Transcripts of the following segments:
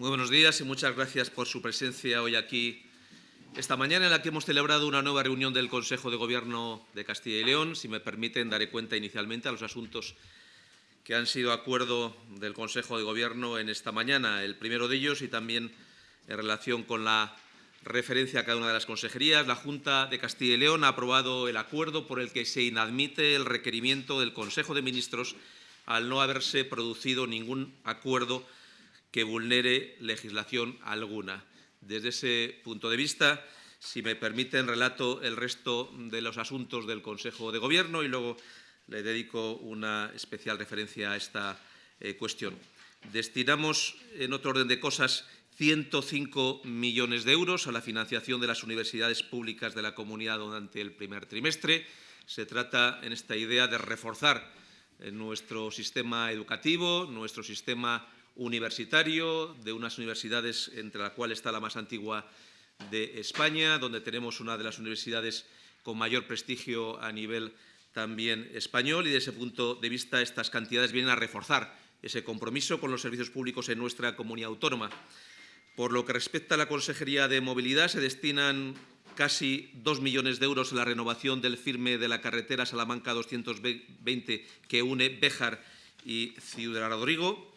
Muy buenos días y muchas gracias por su presencia hoy aquí esta mañana en la que hemos celebrado una nueva reunión del Consejo de Gobierno de Castilla y León. Si me permiten, daré cuenta inicialmente a los asuntos que han sido acuerdo del Consejo de Gobierno en esta mañana. El primero de ellos y también en relación con la referencia a cada una de las consejerías, la Junta de Castilla y León ha aprobado el acuerdo por el que se inadmite el requerimiento del Consejo de Ministros al no haberse producido ningún acuerdo que vulnere legislación alguna. Desde ese punto de vista, si me permiten, relato el resto de los asuntos del Consejo de Gobierno y luego le dedico una especial referencia a esta eh, cuestión. Destinamos, en otro orden de cosas, 105 millones de euros a la financiación de las universidades públicas de la comunidad durante el primer trimestre. Se trata, en esta idea, de reforzar eh, nuestro sistema educativo, nuestro sistema universitario, de unas universidades entre las cuales está la más antigua de España, donde tenemos una de las universidades con mayor prestigio a nivel también español y, desde ese punto de vista, estas cantidades vienen a reforzar ese compromiso con los servicios públicos en nuestra comunidad autónoma. Por lo que respecta a la Consejería de Movilidad, se destinan casi dos millones de euros a la renovación del firme de la carretera Salamanca 220 que une Béjar y Ciudad Rodrigo.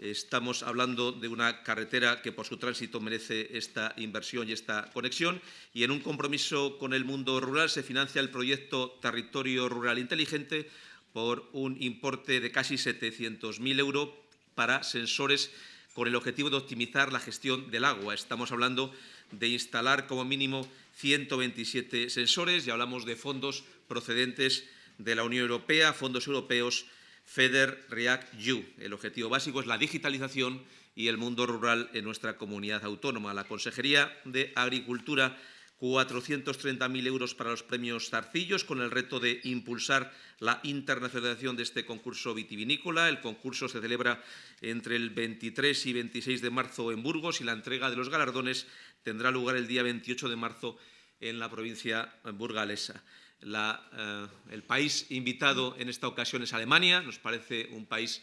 Estamos hablando de una carretera que por su tránsito merece esta inversión y esta conexión y en un compromiso con el mundo rural se financia el proyecto Territorio Rural Inteligente por un importe de casi 700.000 euros para sensores con el objetivo de optimizar la gestión del agua. Estamos hablando de instalar como mínimo 127 sensores y hablamos de fondos procedentes de la Unión Europea, fondos europeos FEDER REACT-U. El objetivo básico es la digitalización y el mundo rural en nuestra comunidad autónoma. La Consejería de Agricultura 430.000 euros para los premios Zarcillos, con el reto de impulsar la internacionalización de este concurso vitivinícola. El concurso se celebra entre el 23 y 26 de marzo en Burgos y la entrega de los galardones tendrá lugar el día 28 de marzo en la provincia burgalesa. Eh, el país invitado en esta ocasión es Alemania. Nos parece un país,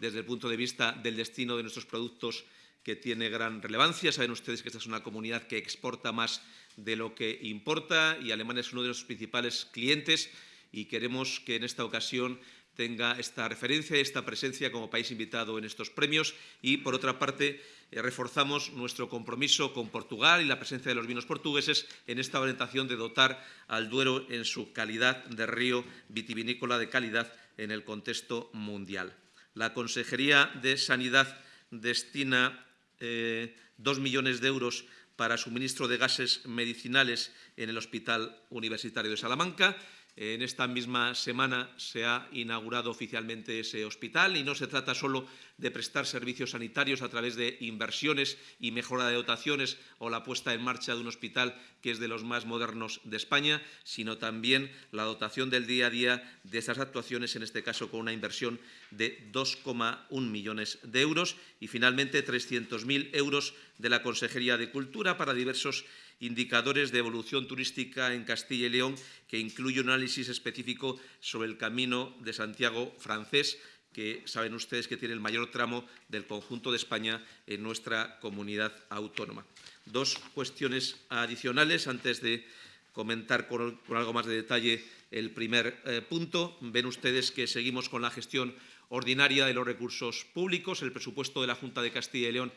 desde el punto de vista del destino de nuestros productos, que tiene gran relevancia. Saben ustedes que esta es una comunidad que exporta más de lo que importa y Alemania es uno de los principales clientes y queremos que en esta ocasión tenga esta referencia, esta presencia como país invitado en estos premios y, por otra parte, eh, reforzamos nuestro compromiso con Portugal y la presencia de los vinos portugueses en esta orientación de dotar al Duero en su calidad de río vitivinícola de calidad en el contexto mundial. La Consejería de Sanidad destina eh, dos millones de euros para suministro de gases medicinales en el Hospital Universitario de Salamanca en esta misma semana se ha inaugurado oficialmente ese hospital y no se trata solo de prestar servicios sanitarios a través de inversiones y mejora de dotaciones o la puesta en marcha de un hospital que es de los más modernos de España, sino también la dotación del día a día de esas actuaciones, en este caso con una inversión de 2,1 millones de euros y finalmente 300.000 euros de la Consejería de Cultura para diversos indicadores de evolución turística en Castilla y León, que incluye un análisis específico sobre el camino de Santiago francés, que saben ustedes que tiene el mayor tramo del conjunto de España en nuestra comunidad autónoma. Dos cuestiones adicionales antes de comentar con, algo más de detalle el primer eh, punto. Ven ustedes que seguimos con la gestión ordinaria de los recursos públicos. El presupuesto de la Junta de Castilla y León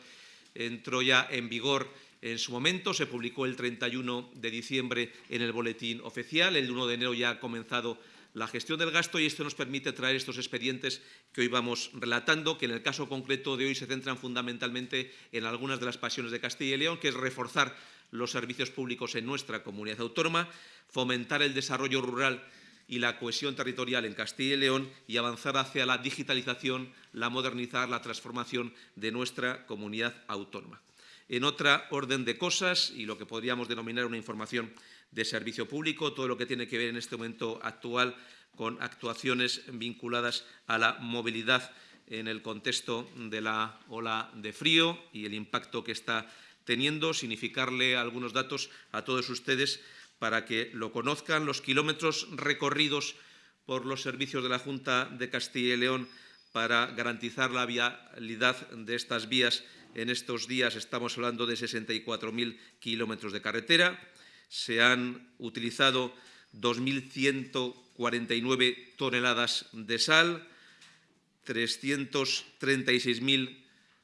entró ya en vigor en su momento, se publicó el 31 de diciembre en el Boletín Oficial, el 1 de enero ya ha comenzado la gestión del gasto y esto nos permite traer estos expedientes que hoy vamos relatando, que en el caso concreto de hoy se centran fundamentalmente en algunas de las pasiones de Castilla y León, que es reforzar los servicios públicos en nuestra comunidad autónoma, fomentar el desarrollo rural y la cohesión territorial en Castilla y León y avanzar hacia la digitalización, la modernizar, la transformación de nuestra comunidad autónoma. En otra orden de cosas, y lo que podríamos denominar una información de servicio público, todo lo que tiene que ver en este momento actual con actuaciones vinculadas a la movilidad en el contexto de la ola de frío y el impacto que está teniendo, significarle algunos datos a todos ustedes para que lo conozcan. Los kilómetros recorridos por los servicios de la Junta de Castilla y León para garantizar la vialidad de estas vías. En estos días estamos hablando de 64.000 kilómetros de carretera. Se han utilizado 2.149 toneladas de sal, 336.000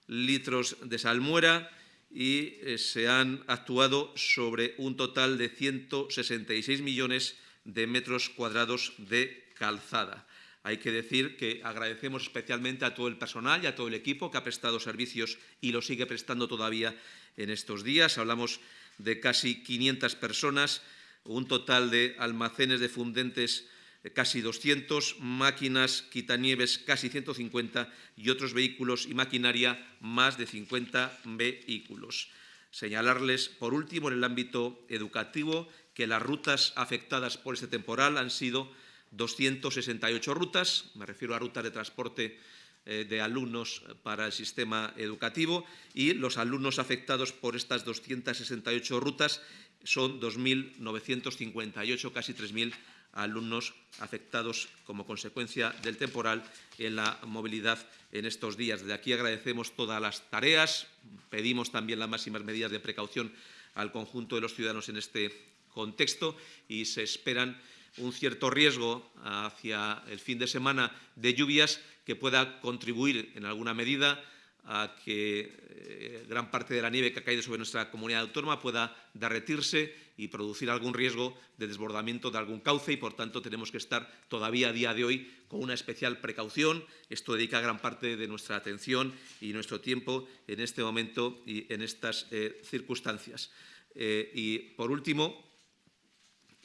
litros de salmuera y eh, se han actuado sobre un total de 166 millones de metros cuadrados de calzada. Hay que decir que agradecemos especialmente a todo el personal y a todo el equipo que ha prestado servicios y lo sigue prestando todavía en estos días. Hablamos de casi 500 personas, un total de almacenes de fundentes casi 200, máquinas quitanieves casi 150 y otros vehículos y maquinaria más de 50 vehículos. Señalarles, por último, en el ámbito educativo, que las rutas afectadas por este temporal han sido 268 rutas, me refiero a rutas de transporte eh, de alumnos para el sistema educativo, y los alumnos afectados por estas 268 rutas son 2.958, casi 3.000 alumnos afectados como consecuencia del temporal en la movilidad en estos días. Desde aquí agradecemos todas las tareas, pedimos también las máximas medidas de precaución al conjunto de los ciudadanos en este contexto y se esperan un cierto riesgo hacia el fin de semana de lluvias que pueda contribuir en alguna medida a que eh, gran parte de la nieve que ha caído sobre nuestra comunidad autónoma pueda derretirse y producir algún riesgo de desbordamiento de algún cauce y, por tanto, tenemos que estar todavía a día de hoy con una especial precaución. Esto dedica gran parte de nuestra atención y nuestro tiempo en este momento y en estas eh, circunstancias. Eh, y, por último,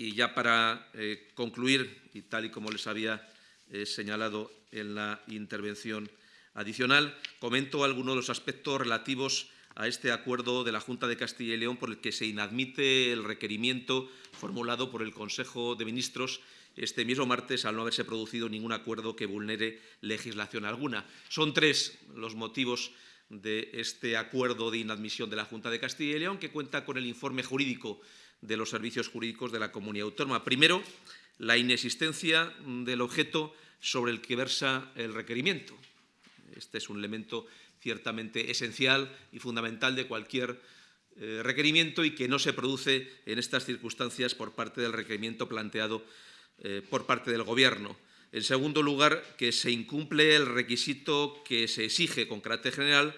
y ya para concluir, y tal y como les había señalado en la intervención adicional, comento algunos de los aspectos relativos a este acuerdo de la Junta de Castilla y León por el que se inadmite el requerimiento formulado por el Consejo de Ministros este mismo martes al no haberse producido ningún acuerdo que vulnere legislación alguna. Son tres los motivos de este acuerdo de inadmisión de la Junta de Castilla y León, que cuenta con el informe jurídico de los servicios jurídicos de la comunidad autónoma. Primero, la inexistencia del objeto sobre el que versa el requerimiento. Este es un elemento ciertamente esencial y fundamental de cualquier eh, requerimiento y que no se produce en estas circunstancias por parte del requerimiento planteado eh, por parte del Gobierno. En segundo lugar, que se incumple el requisito que se exige con carácter general,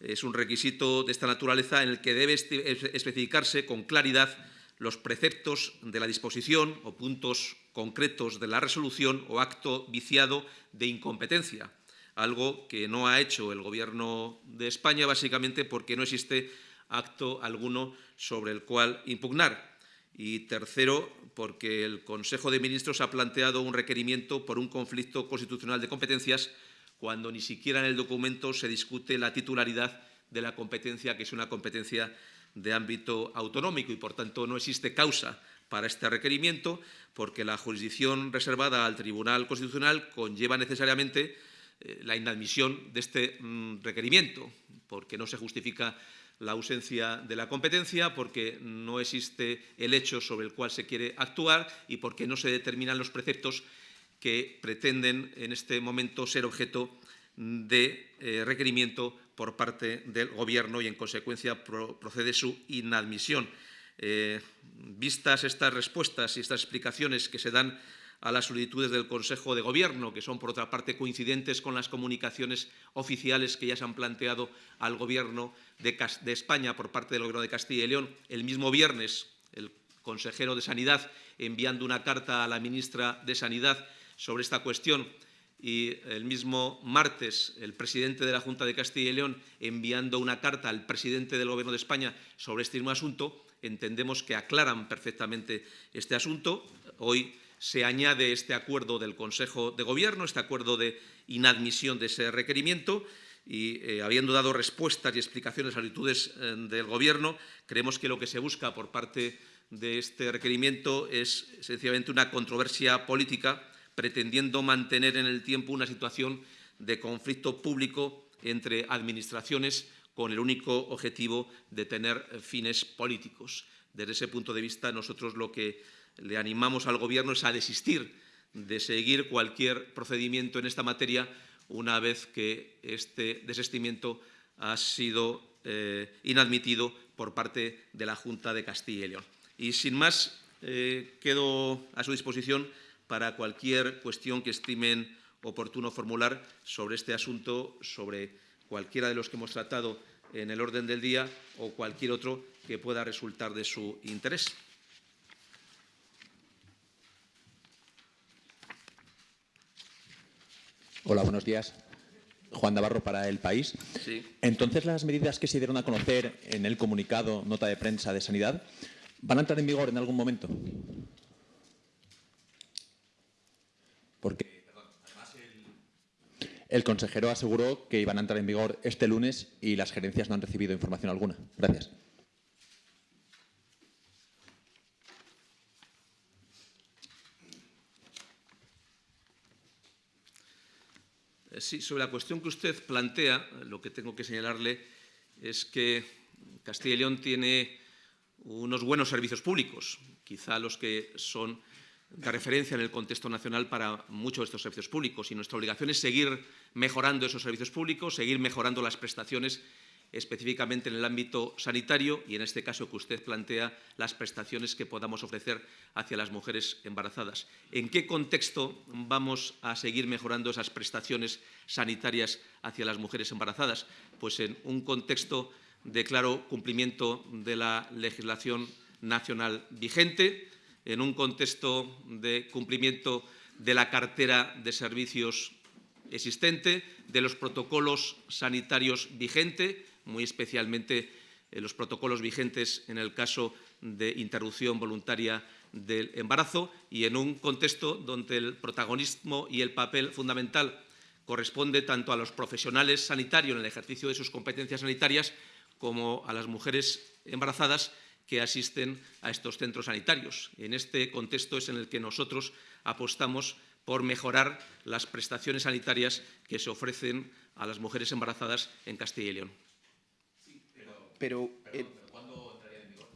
es un requisito de esta naturaleza en el que debe especificarse con claridad los preceptos de la disposición o puntos concretos de la resolución o acto viciado de incompetencia algo que no ha hecho el Gobierno de España, básicamente porque no existe acto alguno sobre el cual impugnar. Y tercero, porque el Consejo de Ministros ha planteado un requerimiento por un conflicto constitucional de competencias cuando ni siquiera en el documento se discute la titularidad de la competencia, que es una competencia de ámbito autonómico y, por tanto, no existe causa para este requerimiento, porque la jurisdicción reservada al Tribunal Constitucional conlleva necesariamente eh, la inadmisión de este mm, requerimiento, porque no se justifica la ausencia de la competencia, porque no existe el hecho sobre el cual se quiere actuar y porque no se determinan los preceptos que pretenden en este momento ser objeto de eh, requerimiento por parte del Gobierno y, en consecuencia, procede su inadmisión. Eh, vistas estas respuestas y estas explicaciones que se dan a las solicitudes del Consejo de Gobierno, que son, por otra parte, coincidentes con las comunicaciones oficiales que ya se han planteado al Gobierno de, España por parte del Gobierno de Castilla y León. El mismo viernes, el consejero de Sanidad enviando una carta a la ministra de Sanidad sobre esta cuestión y el mismo martes el presidente de la Junta de Castilla y León enviando una carta al presidente del Gobierno de España sobre este mismo asunto, entendemos que aclaran perfectamente este asunto. Hoy se añade este acuerdo del Consejo de Gobierno, este acuerdo de inadmisión de ese requerimiento, y eh, habiendo dado respuestas y explicaciones a solicitudes eh, del Gobierno, creemos que lo que se busca por parte de este requerimiento es sencillamente una controversia política pretendiendo mantener en el tiempo una situación de conflicto público entre administraciones con el único objetivo de tener fines políticos. Desde ese punto de vista, nosotros lo que le animamos al Gobierno a desistir de seguir cualquier procedimiento en esta materia una vez que este desestimiento ha sido eh, inadmitido por parte de la Junta de Castilla y León. Y sin más, eh, quedo a su disposición para cualquier cuestión que estimen oportuno formular sobre este asunto, sobre cualquiera de los que hemos tratado en el orden del día o cualquier otro que pueda resultar de su interés. Hola, buenos días. Juan Navarro para El País. Sí. Entonces, las medidas que se dieron a conocer en el comunicado, nota de prensa de Sanidad, ¿van a entrar en vigor en algún momento? Porque el, el consejero aseguró que iban a entrar en vigor este lunes y las gerencias no han recibido información alguna. Gracias. Sí, sobre la cuestión que usted plantea, lo que tengo que señalarle es que Castilla y León tiene unos buenos servicios públicos, quizá los que son de referencia en el contexto nacional para muchos de estos servicios públicos. Y nuestra obligación es seguir mejorando esos servicios públicos, seguir mejorando las prestaciones específicamente en el ámbito sanitario y, en este caso que usted plantea, las prestaciones que podamos ofrecer hacia las mujeres embarazadas. ¿En qué contexto vamos a seguir mejorando esas prestaciones sanitarias hacia las mujeres embarazadas? Pues en un contexto de claro cumplimiento de la legislación nacional vigente, en un contexto de cumplimiento de la cartera de servicios existente, de los protocolos sanitarios vigentes, muy especialmente eh, los protocolos vigentes en el caso de interrupción voluntaria del embarazo y en un contexto donde el protagonismo y el papel fundamental corresponde tanto a los profesionales sanitarios en el ejercicio de sus competencias sanitarias como a las mujeres embarazadas que asisten a estos centros sanitarios. En este contexto es en el que nosotros apostamos por mejorar las prestaciones sanitarias que se ofrecen a las mujeres embarazadas en Castilla y León. Pero, eh, ¿cuándo entraría en vigor?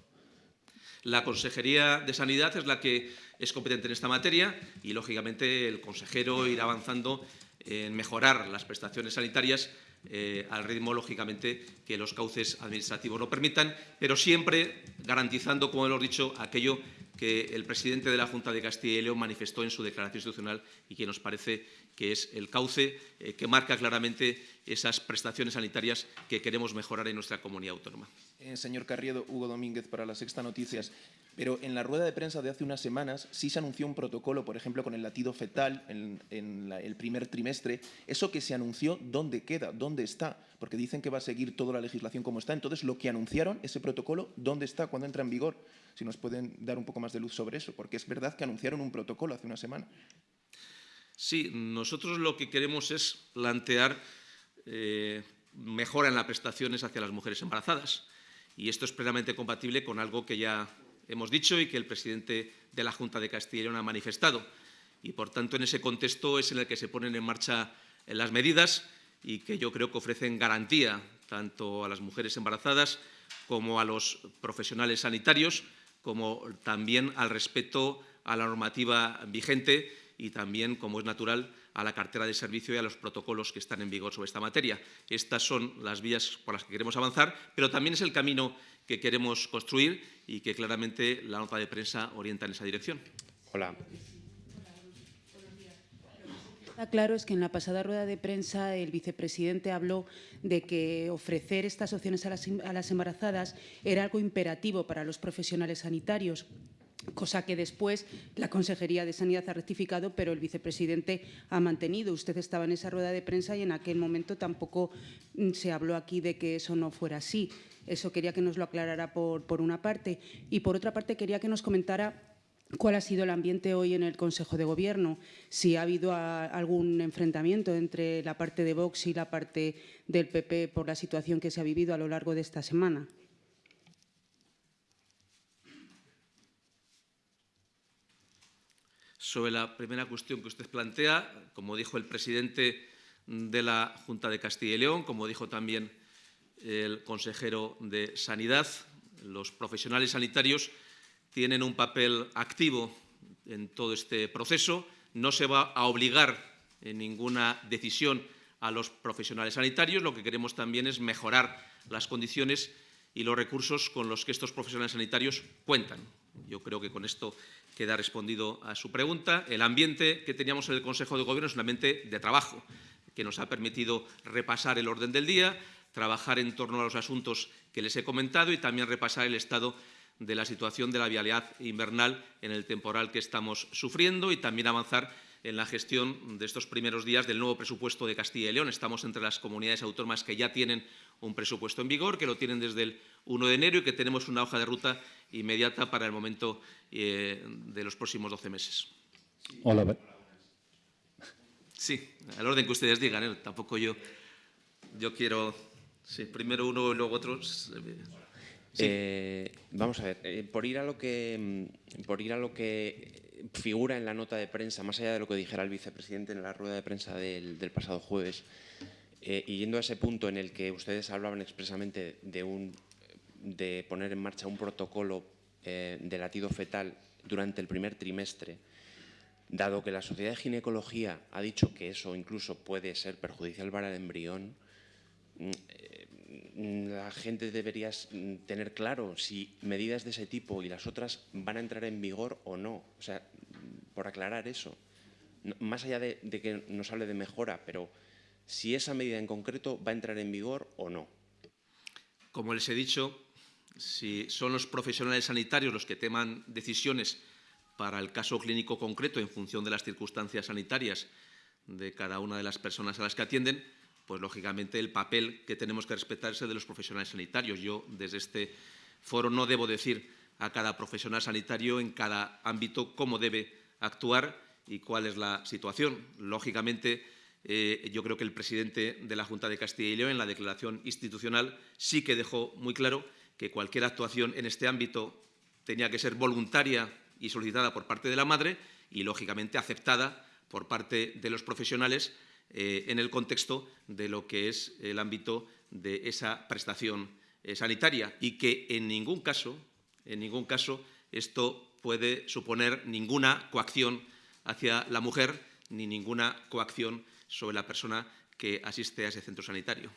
La Consejería de Sanidad es la que es competente en esta materia y, lógicamente, el consejero irá avanzando en mejorar las prestaciones sanitarias eh, al ritmo, lógicamente, que los cauces administrativos lo permitan, pero siempre garantizando, como hemos dicho, aquello que el presidente de la Junta de Castilla y León manifestó en su declaración institucional y que nos parece que es el cauce eh, que marca claramente esas prestaciones sanitarias que queremos mejorar en nuestra comunidad autónoma. Eh, señor Carriedo, Hugo Domínguez para la Sexta Noticias. Pero en la rueda de prensa de hace unas semanas sí se anunció un protocolo, por ejemplo, con el latido fetal en, el primer trimestre. ¿Eso que se anunció, dónde queda? ¿Dónde está? Porque dicen que va a seguir toda la legislación como está. Entonces, lo que anunciaron, ese protocolo, ¿dónde está? ¿Cuándo entra en vigor? Si nos pueden dar un poco más de luz sobre eso, porque es verdad que anunciaron un protocolo hace una semana. Sí, nosotros lo que queremos es plantear eh, mejora en las prestaciones hacia las mujeres embarazadas. Y esto es plenamente compatible con algo que ya hemos dicho y que el presidente de la Junta de Castilla y León ha manifestado. Y, por tanto, en ese contexto es en el que se ponen en marcha las medidas y que yo creo que ofrecen garantía tanto a las mujeres embarazadas como a los profesionales sanitarios, como también al respeto a la normativa vigente y también, como es natural, a la cartera de servicio y a los protocolos que están en vigor sobre esta materia. Estas son las vías por las que queremos avanzar, pero también es el camino que queremos construir y que claramente la nota de prensa orienta en esa dirección. Hola. Está claro es que en la pasada rueda de prensa el vicepresidente habló de que ofrecer estas opciones a las, a las embarazadas era algo imperativo para los profesionales sanitarios cosa que después la Consejería de Sanidad ha rectificado, pero el vicepresidente ha mantenido. Usted estaba en esa rueda de prensa y en aquel momento tampoco mm, se habló aquí de que eso no fuera así. Eso quería que nos lo aclarara por, por una parte. Y por otra parte quería que nos comentara cuál ha sido el ambiente hoy en el Consejo de Gobierno, si ha habido algún enfrentamiento entre la parte de Vox y la parte del PP por la situación que se ha vivido a lo largo de esta semana. Sobre la primera cuestión que usted plantea, como dijo el presidente de la Junta de Castilla y León, como dijo también el consejero de Sanidad, los profesionales sanitarios tienen un papel activo en todo este proceso. No se va a obligar en ninguna decisión a los profesionales sanitarios. Lo que queremos también es mejorar las condiciones y los recursos con los que estos profesionales sanitarios cuentan. Yo creo que con esto queda respondido a su pregunta. El ambiente que teníamos en el Consejo de Gobierno es un ambiente de trabajo, que nos ha permitido repasar el orden del día, trabajar en torno a los asuntos que les he comentado y también repasar el estado de la situación de la vialidad invernal en el temporal que estamos sufriendo y también avanzar en la gestión de estos primeros días del nuevo presupuesto de Castilla y León. Estamos entre las comunidades autónomas que ya tienen un presupuesto en vigor, que lo tienen desde el 1 de enero y que tenemos una hoja de ruta inmediata para el momento eh, de los próximos 12 meses. Hola. Sí, al orden que ustedes digan, ¿eh? tampoco yo, yo quiero... Sí, primero uno y luego otro. Eh, vamos a ver, eh, por, ir a lo que, mm, por ir a lo que figura en la nota de prensa, más allá de lo que dijera el vicepresidente en la rueda de prensa del, pasado jueves, eh, y yendo a ese punto en el que ustedes hablaban expresamente de, un, de poner en marcha un protocolo de latido fetal durante el primer trimestre, dado que la Sociedad de Ginecología ha dicho que eso incluso puede ser perjudicial para el embrión, mm, Mm, la gente debería tener claro si medidas de ese tipo y las otras van a entrar en vigor o no. O sea, por aclarar eso. Más allá de, que nos hable de mejora, pero si esa medida en concreto va a entrar en vigor o no. Como les he dicho, si son los profesionales sanitarios los que teman decisiones para el caso clínico concreto en función de las circunstancias sanitarias de cada una de las personas a las que atienden, pues lógicamente el papel que tenemos que respetar es el de los profesionales sanitarios. Yo desde este foro no debo decir a cada profesional sanitario en cada ámbito cómo debe actuar y cuál es la situación. Lógicamente, eh, yo creo que el presidente de la Junta de Castilla y León, en la declaración institucional, sí que dejó muy claro que cualquier actuación en este ámbito tenía que ser voluntaria y solicitada por parte de la madre y, lógicamente, aceptada por parte de los profesionales eh, en el contexto de lo que es el ámbito de esa prestación eh, sanitaria y que en ningún caso, en ningún caso esto puede suponer ninguna coacción hacia la mujer ni ninguna coacción sobre la persona que asiste a ese centro sanitario.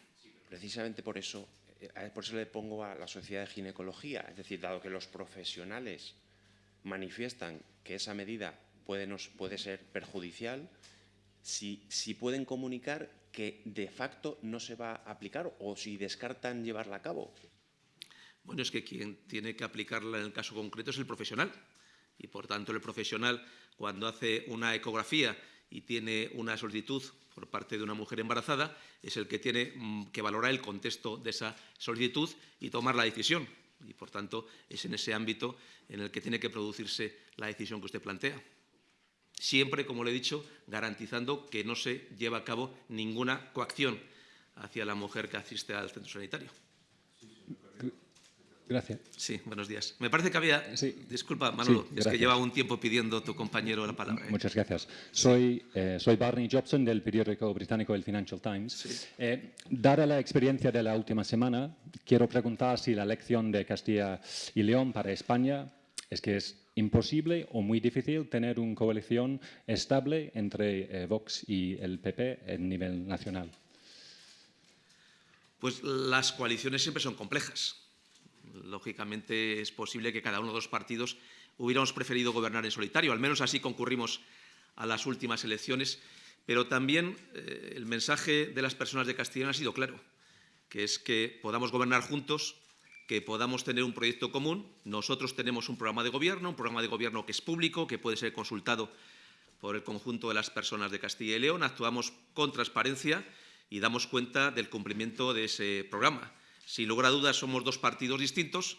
Precisamente por eso, eh, por eso le pongo a la Sociedad de Ginecología, es decir, dado que los profesionales manifiestan que esa medida puede, nos, puede ser perjudicial, si, pueden comunicar que de facto no se va a aplicar o si descartan llevarla a cabo. Bueno, es que quien tiene que aplicarla en el caso concreto es el profesional. Y, por tanto, el profesional, cuando hace una ecografía y tiene una solicitud por parte de una mujer embarazada, es el que tiene mm, que valorar el contexto de esa solicitud y tomar la decisión. Y, por tanto, es en ese ámbito en el que tiene que producirse la decisión que usted plantea siempre, como le he dicho, garantizando que no se lleva a cabo ninguna coacción hacia la mujer que asiste al centro sanitario. Gracias. Sí, buenos días. Me parece que había... Disculpa, Manolo, es que lleva un tiempo pidiendo tu compañero la palabra. ¿eh? Muchas gracias. Soy, eh, soy Barney Jobson del periódico británico El Financial Times. Eh, dada la experiencia de la última semana, quiero preguntar si la elección de Castilla y León para España es que es imposible o muy difícil tener una coalición estable entre Vox y el PP en nivel nacional? Pues las coaliciones siempre son complejas. Lógicamente es posible que cada uno de los partidos hubiéramos preferido gobernar en solitario, al menos así concurrimos a las últimas elecciones, pero también eh, el mensaje de las personas de Castilla ha sido claro, que es que podamos gobernar juntos que podamos tener un proyecto común. Nosotros tenemos un programa de gobierno, un programa de gobierno que es público, que puede ser consultado por el conjunto de las personas de Castilla y León. Actuamos con transparencia y damos cuenta del cumplimiento de ese programa. Sin lugar a dudas, somos dos partidos distintos,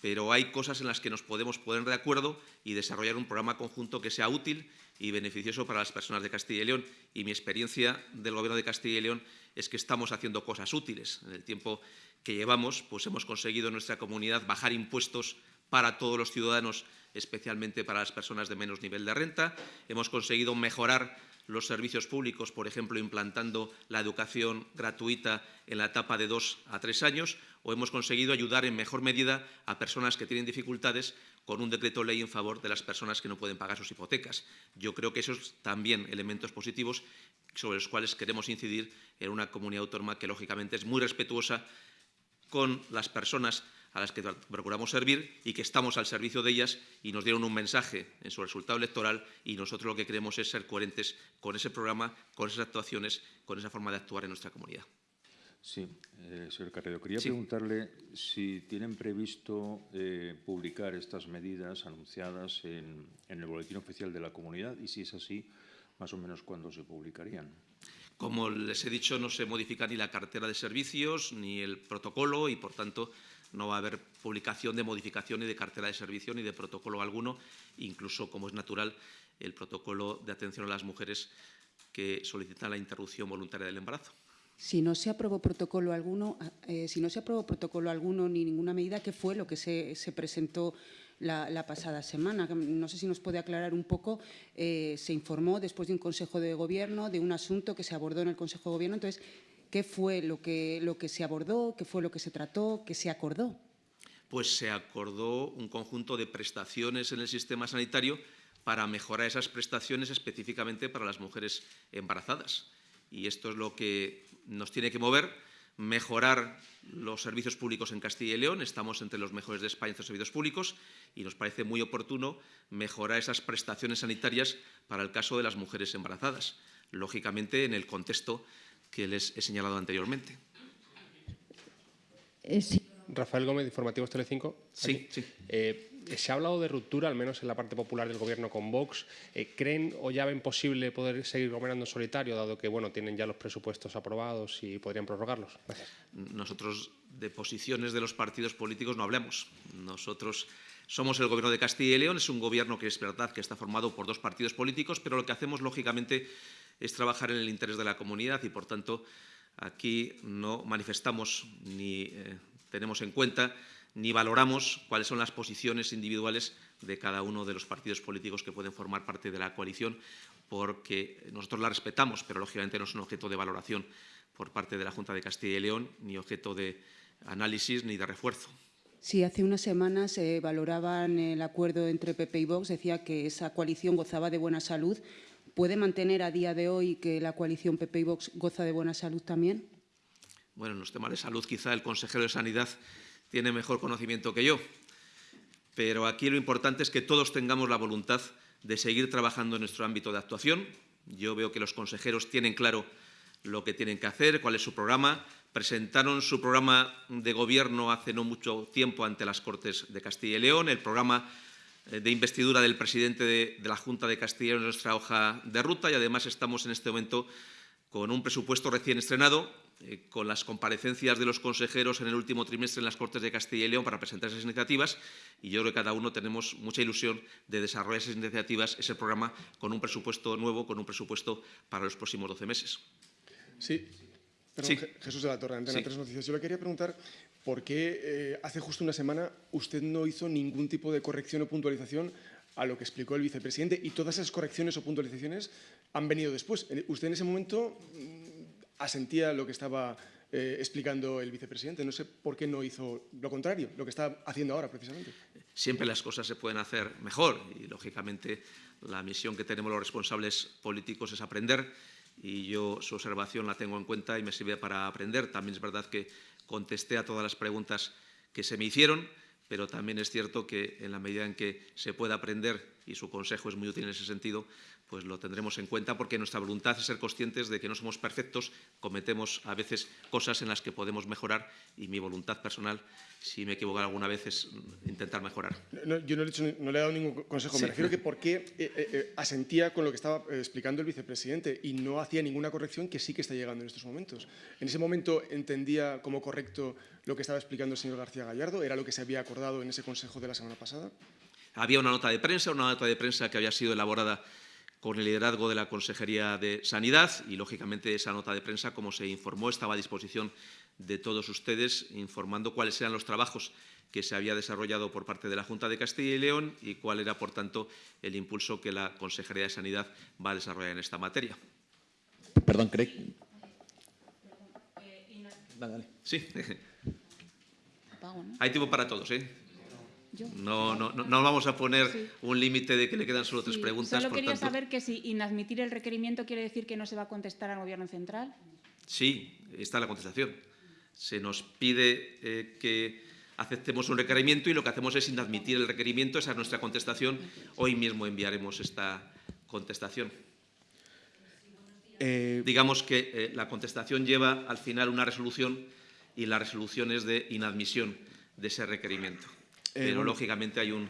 pero hay cosas en las que nos podemos poner de acuerdo y desarrollar un programa conjunto que sea útil y beneficioso para las personas de Castilla y León. Y mi experiencia del Gobierno de Castilla y León es que estamos haciendo cosas útiles. En el tiempo que llevamos, pues hemos conseguido en nuestra comunidad bajar impuestos para todos los ciudadanos, especialmente para las personas de menos nivel de renta. Hemos conseguido mejorar los servicios públicos, por ejemplo, implantando la educación gratuita en la etapa de dos a tres años, o hemos conseguido ayudar en mejor medida a personas que tienen dificultades con un decreto ley en favor de las personas que no pueden pagar sus hipotecas. Yo creo que esos también elementos positivos sobre los cuales queremos incidir en una comunidad autónoma que, lógicamente, es muy respetuosa con las personas a las que procuramos servir y que estamos al servicio de ellas y nos dieron un mensaje en su resultado electoral y nosotros lo que queremos es ser coherentes con ese programa, con esas actuaciones, con esa forma de actuar en nuestra comunidad. Sí, eh, señor Carrero, quería Sí. preguntarle si tienen previsto eh, publicar estas medidas anunciadas en, en el Boletín Oficial de la Comunidad y si es así, más o menos cuándo se publicarían. Como les he dicho, no se modifica ni la cartera de servicios ni el protocolo y, por tanto, no va a haber publicación de modificación ni de cartera de servicio ni de protocolo alguno, incluso, como es natural, el protocolo de atención a las mujeres que solicitan la interrupción voluntaria del embarazo. Si no se aprobó protocolo alguno, eh, si no se aprobó protocolo alguno ni ninguna medida, ¿qué fue lo que se, se presentó la, la, pasada semana? No sé si nos puede aclarar un poco. Eh, se informó después de un Consejo de Gobierno de un asunto que se abordó en el Consejo de Gobierno. Entonces, ¿qué fue lo que, lo que se abordó? ¿Qué fue lo que se trató? ¿Qué se acordó? Pues se acordó un conjunto de prestaciones en el sistema sanitario para mejorar esas prestaciones específicamente para las mujeres embarazadas. Y esto es lo que nos tiene que mover, mejorar los servicios públicos en Castilla y León. Estamos entre los mejores de España en estos servicios públicos y nos parece muy oportuno mejorar esas prestaciones sanitarias para el caso de las mujeres embarazadas, lógicamente en el contexto que les he señalado anteriormente. Eh, sí. Rafael Gómez, Informativos Telecinco. Sí, sí. Eh, se ha hablado de ruptura, al menos en la parte popular del Gobierno con Vox. Eh, ¿Creen o ya ven posible poder seguir gobernando en solitario, dado que bueno, tienen ya los presupuestos aprobados y podrían prorrogarlos? Gracias. Nosotros de posiciones de los partidos políticos no hablamos. Nosotros somos el Gobierno de Castilla y León. Es un gobierno que es verdad que está formado por dos partidos políticos, pero lo que hacemos, lógicamente, es trabajar en el interés de la comunidad y, por tanto, aquí no manifestamos ni eh, tenemos en cuenta ni valoramos cuáles son las posiciones individuales de cada uno de los partidos políticos que pueden formar parte de la coalición, porque nosotros la respetamos, pero lógicamente no es un objeto de valoración por parte de la Junta de Castilla y León, ni objeto de análisis ni de refuerzo. Sí, hace unas semanas eh, valoraban el acuerdo entre PP y Vox, decía que esa coalición gozaba de buena salud. ¿Puede mantener a día de hoy que la coalición PP y Vox goza de buena salud también? Bueno, en los temas de salud quizá el consejero de Sanidad tiene mejor conocimiento que yo, pero aquí lo importante es que todos tengamos la voluntad de seguir trabajando en nuestro ámbito de actuación. Yo veo que los consejeros tienen claro lo que tienen que hacer, cuál es su programa. Presentaron su programa de gobierno hace no mucho tiempo ante las Cortes de Castilla y León. El programa eh, de investidura del presidente de, la Junta de Castilla y León es nuestra hoja de ruta y además estamos en este momento con un presupuesto recién estrenado, eh, con las comparecencias de los consejeros en el último trimestre en las Cortes de Castilla y León para presentar esas iniciativas y yo creo que cada uno tenemos mucha ilusión de desarrollar esas iniciativas, ese programa, con un presupuesto nuevo, con un presupuesto para los próximos 12 meses. Sí. Perdón, sí. Jesús de la Torre, Antena sí. Tres Noticias. Yo le quería preguntar por qué eh, hace justo una semana usted no hizo ningún tipo de corrección o puntualización a lo que explicó el vicepresidente y todas esas correcciones o puntualizaciones han venido después. Usted en ese momento mm, asentía lo que estaba eh, explicando el vicepresidente. No sé por qué no hizo lo contrario, lo que está haciendo ahora precisamente. Siempre las cosas se pueden hacer mejor y, lógicamente, la misión que tenemos los responsables políticos es aprender y yo su observación la tengo en cuenta y me sirve para aprender. También es verdad que contesté a todas las preguntas que se me hicieron, pero también es cierto que en la medida en que se pueda aprender, y su consejo es muy útil en ese sentido, pues lo tendremos en cuenta porque nuestra voluntad es ser conscientes de que no somos perfectos, cometemos a veces cosas en las que podemos mejorar y mi voluntad personal, si me he equivocado alguna vez, es intentar mejorar. No, yo no le, he hecho, no le, he dado ningún consejo, sí. me refiero que por qué eh, eh, asentía con lo que estaba eh, explicando el vicepresidente y no hacía ninguna corrección que sí que está llegando en estos momentos. En ese momento entendía como correcto lo que estaba explicando el señor García Gallardo, era lo que se había acordado en ese consejo de la semana pasada. Había una nota de prensa, una nota de prensa que había sido elaborada con el liderazgo de la Consejería de Sanidad y, lógicamente, esa nota de prensa, como se informó, estaba a disposición de todos ustedes, informando cuáles eran los trabajos que se había desarrollado por parte de la Junta de Castilla y León y cuál era, por tanto, el impulso que la Consejería de Sanidad va a desarrollar en esta materia. Perdón, Craig. Dale, dale. Sí. Hay tiempo para todos, ¿eh? No, no, no, vamos a poner un límite de que le quedan solo tres preguntas. Solo quería saber que si inadmitir el requerimiento quiere decir que no se va a contestar al Gobierno central. Sí, está la contestación. Se nos pide eh, que aceptemos un requerimiento y lo que hacemos es inadmitir el requerimiento. Esa es nuestra contestación. Hoy mismo enviaremos esta contestación. Eh, Digamos que eh, la contestación lleva al final una resolución y la resolución es de inadmisión de ese requerimiento. Eh, Pero, lógicamente, hay un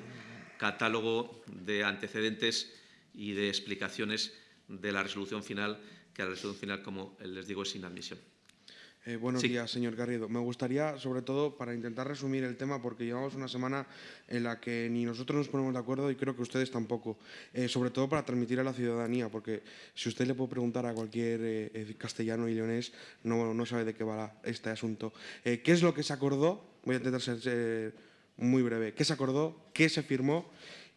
catálogo de antecedentes y de explicaciones de la resolución final, que la resolución final, como les digo, es inadmisión. Eh, buenos días, señor Garrido. Me gustaría, sobre todo, para intentar resumir el tema, porque llevamos una semana en la que ni nosotros nos ponemos de acuerdo y creo que ustedes tampoco, eh, sobre todo para transmitir a la ciudadanía, porque si usted le puede preguntar a cualquier eh, castellano y leonés, no, no sabe de qué va este asunto. ¿Qué es lo que se acordó? Voy a intentar ser muy breve. ¿Qué se acordó? ¿Qué se firmó?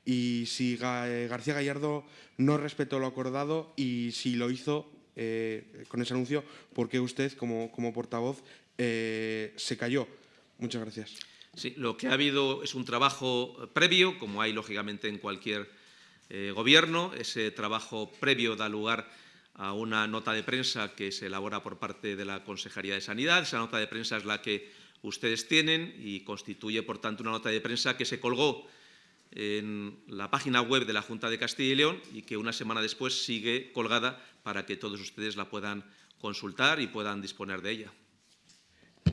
Y si García Gallardo no respetó lo acordado y si lo hizo, eh, con ese anuncio, ¿por qué usted, como, como portavoz, eh, se cayó? Muchas gracias. Sí, lo que ha habido es un trabajo previo, como hay lógicamente en cualquier eh, gobierno. Ese trabajo previo da lugar a una nota de prensa que se elabora por parte de la Consejería de Sanidad. Esa nota de prensa es la que ustedes tienen y constituye, por tanto, una nota de prensa que se colgó en la página web de la Junta de Castilla y León y que una semana después sigue colgada para que todos ustedes la puedan consultar y puedan disponer de ella.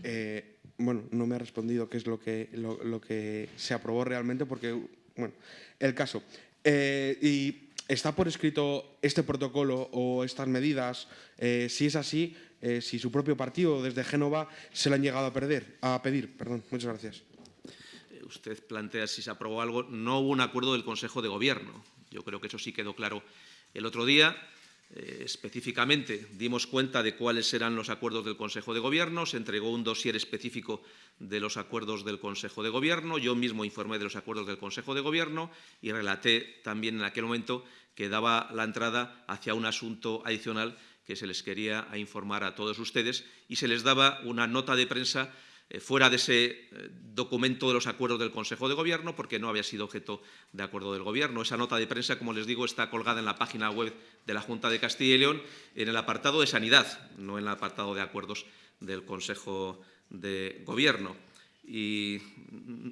Eh, bueno, no me ha respondido qué es lo que, lo, que se aprobó realmente porque, bueno, el caso. Eh, y ¿Está por escrito este protocolo o estas medidas? Eh, si es así, si su propio partido desde Génova se le han llegado a, perder, a pedir. Perdón, muchas gracias usted plantea si se aprobó algo, no hubo un acuerdo del Consejo de Gobierno. Yo creo que eso sí quedó claro el otro día. Eh, específicamente dimos cuenta de cuáles eran los acuerdos del Consejo de Gobierno, se entregó un dossier específico de los acuerdos del Consejo de Gobierno, yo mismo informé de los acuerdos del Consejo de Gobierno y relaté también en aquel momento que daba la entrada hacia un asunto adicional que se les quería informar a todos ustedes y se les daba una nota de prensa eh, fuera de ese eh, documento de los acuerdos del Consejo de Gobierno, porque no había sido objeto de acuerdo del Gobierno. Esa nota de prensa, como les digo, está colgada en la página web de la Junta de Castilla y León, en el apartado de Sanidad, no en el apartado de acuerdos del Consejo de Gobierno. Y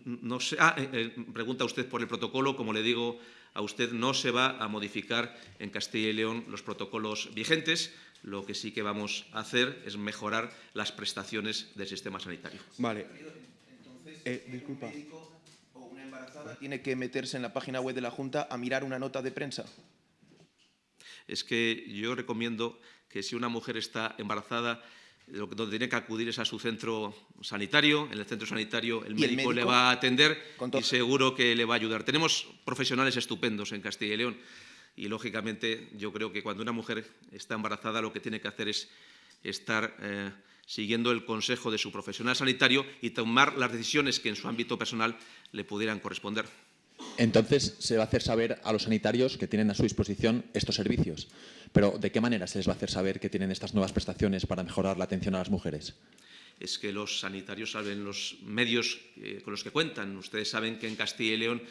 no sé, ah, eh, pregunta usted por el protocolo, como le digo a usted, no se va a modificar en Castilla y León los protocolos vigentes. Lo que sí que vamos a hacer es mejorar las prestaciones del sistema sanitario. Vale. Entonces, eh, disculpa. Un médico o una embarazada tiene que meterse en la página web de la Junta a mirar una nota de prensa. Es que yo recomiendo que si una mujer está embarazada, lo que donde tiene que acudir es a su centro sanitario. En el centro sanitario el médico, le va a atender y seguro que le va a ayudar. Tenemos profesionales estupendos en Castilla y León y, lógicamente, yo creo que cuando una mujer está embarazada lo que tiene que hacer es estar eh, siguiendo el consejo de su profesional sanitario y tomar las decisiones que en su ámbito personal le pudieran corresponder. Entonces, se va a hacer saber a los sanitarios que tienen a su disposición estos servicios. Pero, ¿de qué manera se les va a hacer saber que tienen estas nuevas prestaciones para mejorar la atención a las mujeres? Es que los sanitarios saben los medios eh, con los que cuentan. Ustedes saben que en Castilla y León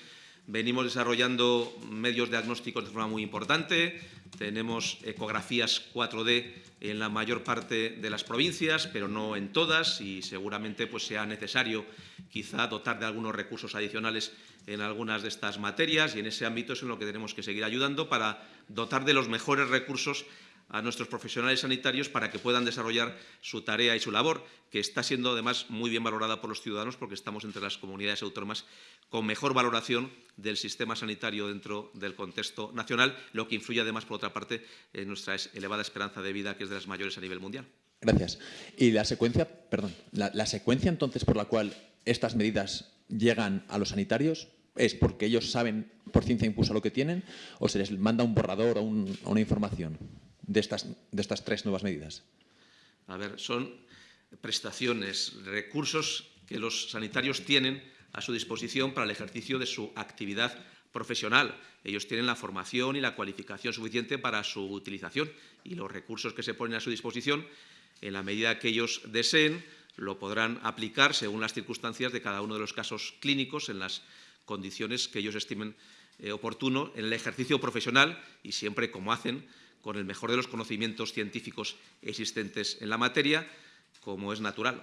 Venimos desarrollando medios diagnósticos de forma muy importante. Tenemos ecografías 4D en la mayor parte de las provincias, pero no en todas, y seguramente pues, sea necesario quizá dotar de algunos recursos adicionales en algunas de estas materias, y en ese ámbito es en lo que tenemos que seguir ayudando para dotar de los mejores recursos a nuestros profesionales sanitarios para que puedan desarrollar su tarea y su labor, que está siendo además muy bien valorada por los ciudadanos porque estamos entre las comunidades autónomas con mejor valoración del sistema sanitario dentro del contexto nacional, lo que influye además, por otra parte, en nuestra elevada esperanza de vida, que es de las mayores a nivel mundial. Gracias. Y la secuencia, perdón, la, secuencia entonces por la cual estas medidas llegan a los sanitarios es porque ellos saben por ciencia impulsa lo que tienen o se les manda un borrador o una información de estas, de estas tres nuevas medidas? A ver, son prestaciones, recursos que los sanitarios tienen a su disposición para el ejercicio de su actividad profesional. Ellos tienen la formación y la cualificación suficiente para su utilización y los recursos que se ponen a su disposición, en la medida que ellos deseen, lo podrán aplicar según las circunstancias de cada uno de los casos clínicos en las condiciones que ellos estimen eh, oportuno en el ejercicio profesional y siempre, como hacen, con el mejor de los conocimientos científicos existentes en la materia, como es natural.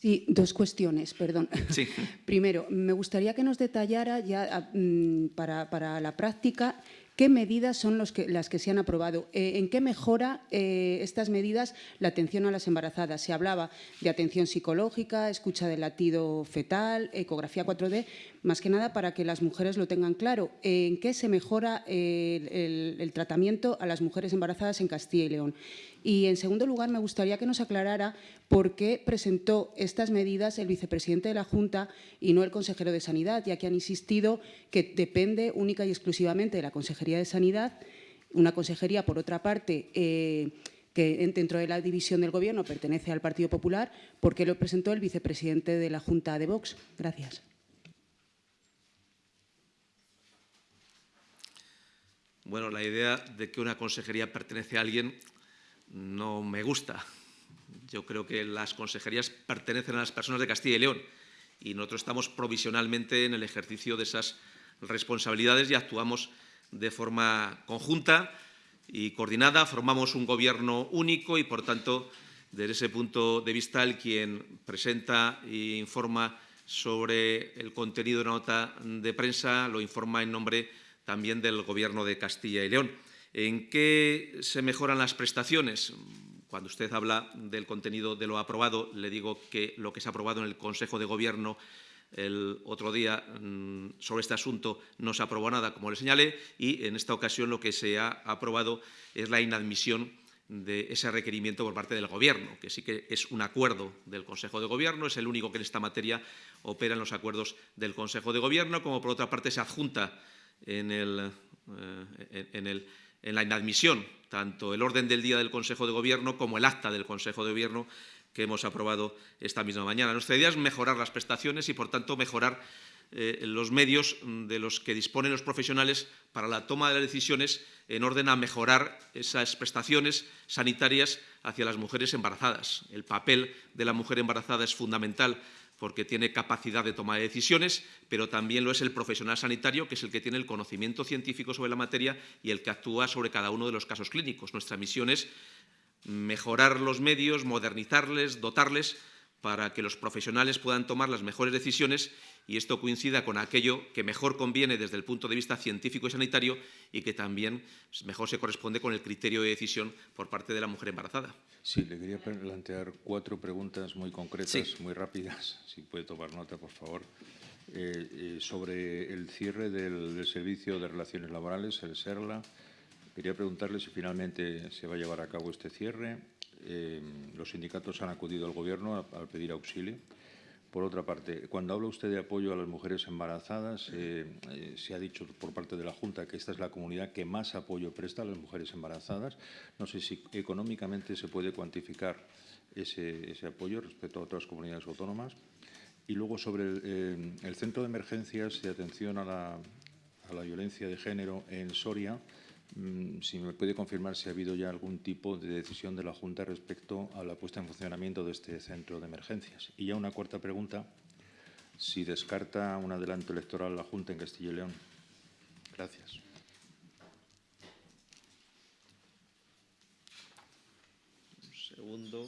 Sí, dos cuestiones, perdón. Sí. Primero, me gustaría que nos detallara ya mm, para, para la práctica ¿Qué medidas son los que, las que se han aprobado? Eh, ¿En qué mejora eh, estas medidas la atención a las embarazadas? Se hablaba de atención psicológica, escucha del latido fetal, ecografía 4D, más que nada para que las mujeres lo tengan claro. ¿En qué se mejora el, tratamiento a las mujeres embarazadas en Castilla y León? Y, en segundo lugar, me gustaría que nos aclarara por qué presentó estas medidas el vicepresidente de la Junta y no el consejero de Sanidad, ya que han insistido que depende única y exclusivamente de la Consejería de Sanidad, una consejería, por otra parte, eh, que dentro de la división del Gobierno pertenece al Partido Popular, ¿por qué lo presentó el vicepresidente de la Junta de Vox? Gracias. Bueno, la idea de que una consejería pertenece a alguien no me gusta. Yo creo que las consejerías pertenecen a las personas de Castilla y León y nosotros estamos provisionalmente en el ejercicio de esas responsabilidades y actuamos de forma conjunta y coordinada, formamos un gobierno único y, por tanto, desde ese punto de vista, el quien presenta e informa sobre el contenido de una nota de prensa lo informa en nombre también del Gobierno de Castilla y León. ¿En qué se mejoran las prestaciones? Cuando usted habla del contenido de lo aprobado, le digo que lo que se ha aprobado en el Consejo de Gobierno el otro día mm, sobre este asunto no se aprobó nada, como le señalé, y en esta ocasión lo que se ha aprobado es la inadmisión de ese requerimiento por parte del Gobierno, que sí que es un acuerdo del Consejo de Gobierno, es el único que en esta materia opera en los acuerdos del Consejo de Gobierno, como por otra parte se adjunta eh, en, la inadmisión tanto el orden del día del Consejo de Gobierno como el acta del Consejo de Gobierno que hemos aprobado esta misma mañana. Nuestra idea es mejorar las prestaciones y, por tanto, mejorar eh, los medios de los que disponen los profesionales para la toma de las decisiones en orden a mejorar esas prestaciones sanitarias hacia las mujeres embarazadas. El papel de la mujer embarazada es fundamental porque tiene capacidad de toma de decisiones, pero también lo es el profesional sanitario, que es el que tiene el conocimiento científico sobre la materia y el que actúa sobre cada uno de los casos clínicos. Nuestra misión es mejorar los medios, modernizarles, dotarles para que los profesionales puedan tomar las mejores decisiones y esto coincida con aquello que mejor conviene desde el punto de vista científico y sanitario y que también mejor se corresponde con el criterio de decisión por parte de la mujer embarazada. Sí, le quería plantear cuatro preguntas muy concretas, muy rápidas, si puede tomar nota, por favor. Eh, eh, sobre el cierre del, Servicio de Relaciones Laborales, el SERLA, quería preguntarle si finalmente se va a llevar a cabo este cierre. Eh, los sindicatos han acudido al Gobierno a, pedir auxilio. Por otra parte, cuando habla usted de apoyo a las mujeres embarazadas, se ha dicho por parte de la Junta que esta es la comunidad que más apoyo presta a las mujeres embarazadas. No sé si económicamente se puede cuantificar ese, apoyo respecto a otras comunidades autónomas. Y luego sobre el, eh, Centro de Emergencias de Atención a la, Violencia de Género en Soria, si me puede confirmar si ha habido ya algún tipo de decisión de la Junta respecto a la puesta en funcionamiento de este centro de emergencias. Y ya una cuarta pregunta, si descarta un adelanto electoral la Junta en Castilla y León. Gracias. segundo.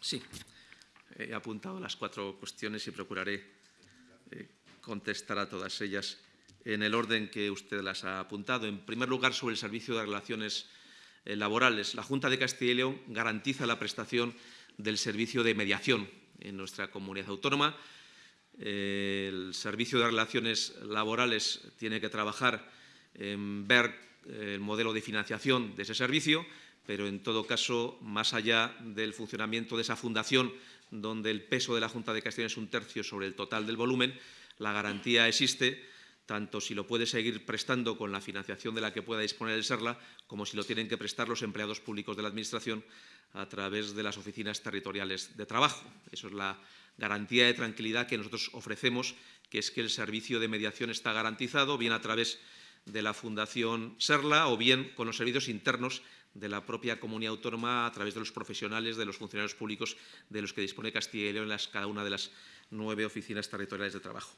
Sí, he apuntado las cuatro cuestiones y procuraré eh, contestar a todas ellas en el orden que usted las ha apuntado. En primer lugar, sobre el Servicio de Relaciones eh, Laborales. La Junta de Castilla y León garantiza la prestación del servicio de mediación en nuestra comunidad autónoma. Eh, el Servicio de Relaciones Laborales tiene que trabajar en ver el modelo de financiación de ese servicio pero en todo caso, más allá del funcionamiento de esa fundación, donde el peso de la Junta de Castilla es un tercio sobre el total del volumen, la garantía existe tanto si lo puede seguir prestando con la financiación de la que pueda disponer el SERLA, como si lo tienen que prestar los empleados públicos de la Administración a través de las oficinas territoriales de trabajo. Eso es la garantía de tranquilidad que nosotros ofrecemos, que es que el servicio de mediación está garantizado, bien a través de la Fundación SERLA o bien con los servicios internos de la propia comunidad autónoma a través de los profesionales, de los funcionarios públicos de los que dispone Castilla y León en cada una de las nueve oficinas territoriales de trabajo.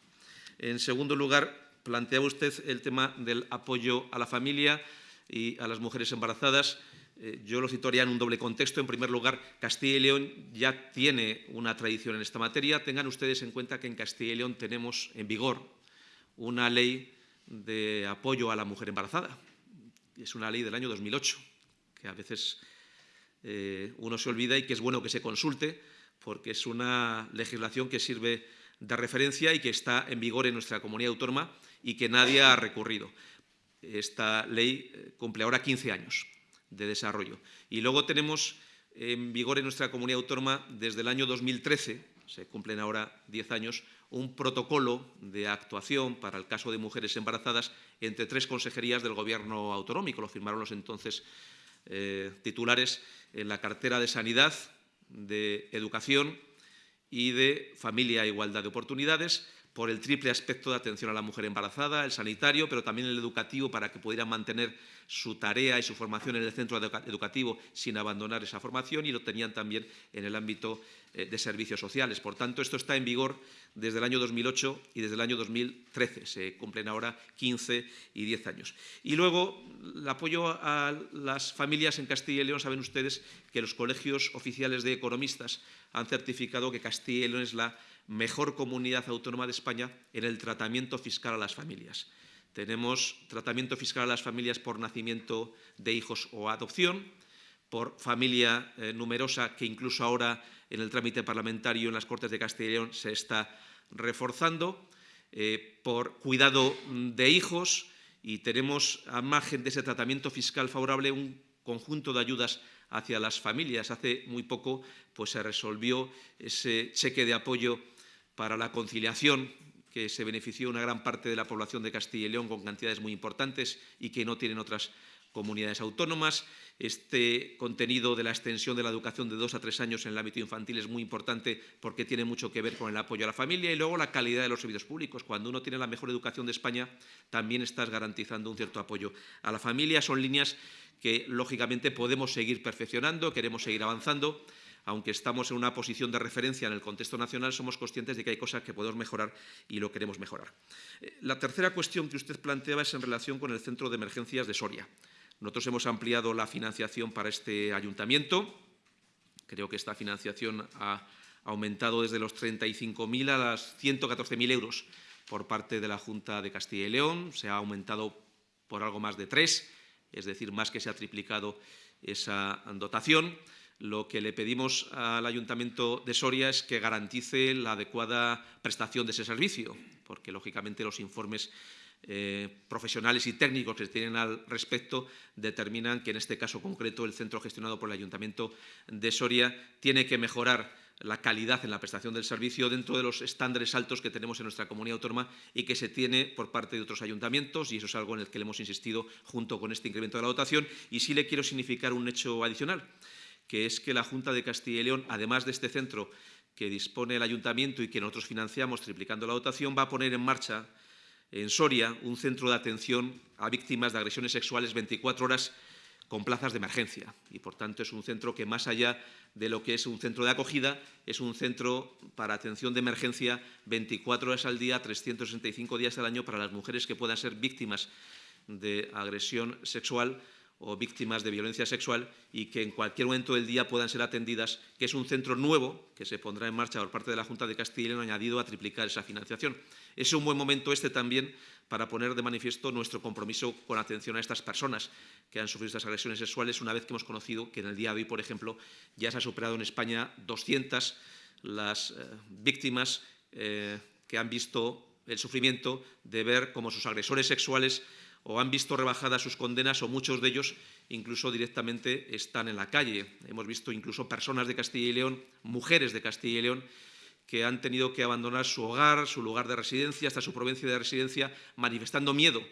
En segundo lugar, planteaba usted el tema del apoyo a la familia y a las mujeres embarazadas. Eh, yo lo situaría en un doble contexto. En primer lugar, Castilla y León ya tiene una tradición en esta materia. Tengan ustedes en cuenta que en Castilla y León tenemos en vigor una ley de apoyo a la mujer embarazada. Es una ley del año 2008, que a veces eh, uno se olvida y que es bueno que se consulte, porque es una legislación que sirve de referencia y que está en vigor en nuestra comunidad autónoma y que nadie ha recurrido. Esta ley eh, cumple ahora 15 años de desarrollo. Y luego tenemos en vigor en nuestra comunidad autónoma desde el año 2013, se cumplen ahora 10 años, un protocolo de actuación para el caso de mujeres embarazadas entre tres consejerías del Gobierno autonómico. Lo firmaron los entonces eh, titulares en la cartera de Sanidad, de Educación y de Familia e Igualdad de Oportunidades por el triple aspecto de atención a la mujer embarazada, el sanitario, pero también el educativo para que pudieran mantener su tarea y su formación en el centro educativo sin abandonar esa formación y lo tenían también en el ámbito eh, de servicios sociales. Por tanto, esto está en vigor desde el año 2008 y desde el año 2013. Se cumplen ahora 15 y 10 años. Y luego, el apoyo a las familias en Castilla y León, saben ustedes que los colegios oficiales de economistas han certificado que Castilla y León es la mejor comunidad autónoma de España en el tratamiento fiscal a las familias. Tenemos tratamiento fiscal a las familias por nacimiento de hijos o adopción, por familia eh, numerosa, que incluso ahora en el trámite parlamentario en las Cortes de Castilla y León se está reforzando, eh, por cuidado de hijos y tenemos, a margen de ese tratamiento fiscal favorable, un conjunto de ayudas hacia las familias. Hace muy poco pues, se resolvió ese cheque de apoyo para la conciliación, que se benefició una gran parte de la población de Castilla y León con cantidades muy importantes y que no tienen otras comunidades autónomas. Este contenido de la extensión de la educación de dos a tres años en el ámbito infantil es muy importante porque tiene mucho que ver con el apoyo a la familia y luego la calidad de los servicios públicos. Cuando uno tiene la mejor educación de España, también estás garantizando un cierto apoyo a la familia. Son líneas que, lógicamente, podemos seguir perfeccionando, queremos seguir avanzando aunque estamos en una posición de referencia en el contexto nacional, somos conscientes de que hay cosas que podemos mejorar y lo queremos mejorar. Eh, la tercera cuestión que usted planteaba es en relación con el Centro de Emergencias de Soria. Nosotros hemos ampliado la financiación para este ayuntamiento. Creo que esta financiación ha aumentado desde los 35.000 a los 114.000 euros por parte de la Junta de Castilla y León. Se ha aumentado por algo más de tres, es decir, más que se ha triplicado esa dotación. Lo que le pedimos al Ayuntamiento de Soria es que garantice la adecuada prestación de ese servicio, porque lógicamente los informes eh, profesionales y técnicos que se tienen al respecto determinan que en este caso concreto el centro gestionado por el Ayuntamiento de Soria tiene que mejorar la calidad en la prestación del servicio dentro de los estándares altos que tenemos en nuestra comunidad autónoma y que se tiene por parte de otros ayuntamientos y eso es algo en el que le hemos insistido junto con este incremento de la dotación. Y sí le quiero significar un hecho adicional que es que la Junta de Castilla y León, además de este centro que dispone el Ayuntamiento y que nosotros financiamos triplicando la dotación, va a poner en marcha en Soria un centro de atención a víctimas de agresiones sexuales 24 horas con plazas de emergencia. Y, por tanto, es un centro que, más allá de lo que es un centro de acogida, es un centro para atención de emergencia 24 horas al día, 365 días al año para las mujeres que puedan ser víctimas de agresión sexual o víctimas de violencia sexual y que en cualquier momento del día puedan ser atendidas, que es un centro nuevo que se pondrá en marcha por parte de la Junta de Castilla y León añadido a triplicar esa financiación. Es un buen momento este también para poner de manifiesto nuestro compromiso con atención a estas personas que han sufrido estas agresiones sexuales, una vez que hemos conocido que en el día de hoy, por ejemplo, ya se ha superado en España 200 las eh, víctimas eh, que han visto el sufrimiento de ver cómo sus agresores sexuales o han visto rebajadas sus condenas o muchos de ellos incluso directamente están en la calle. Hemos visto incluso personas de Castilla y León, mujeres de Castilla y León, que han tenido que abandonar su hogar, su lugar de residencia, hasta su provincia de residencia, manifestando miedo,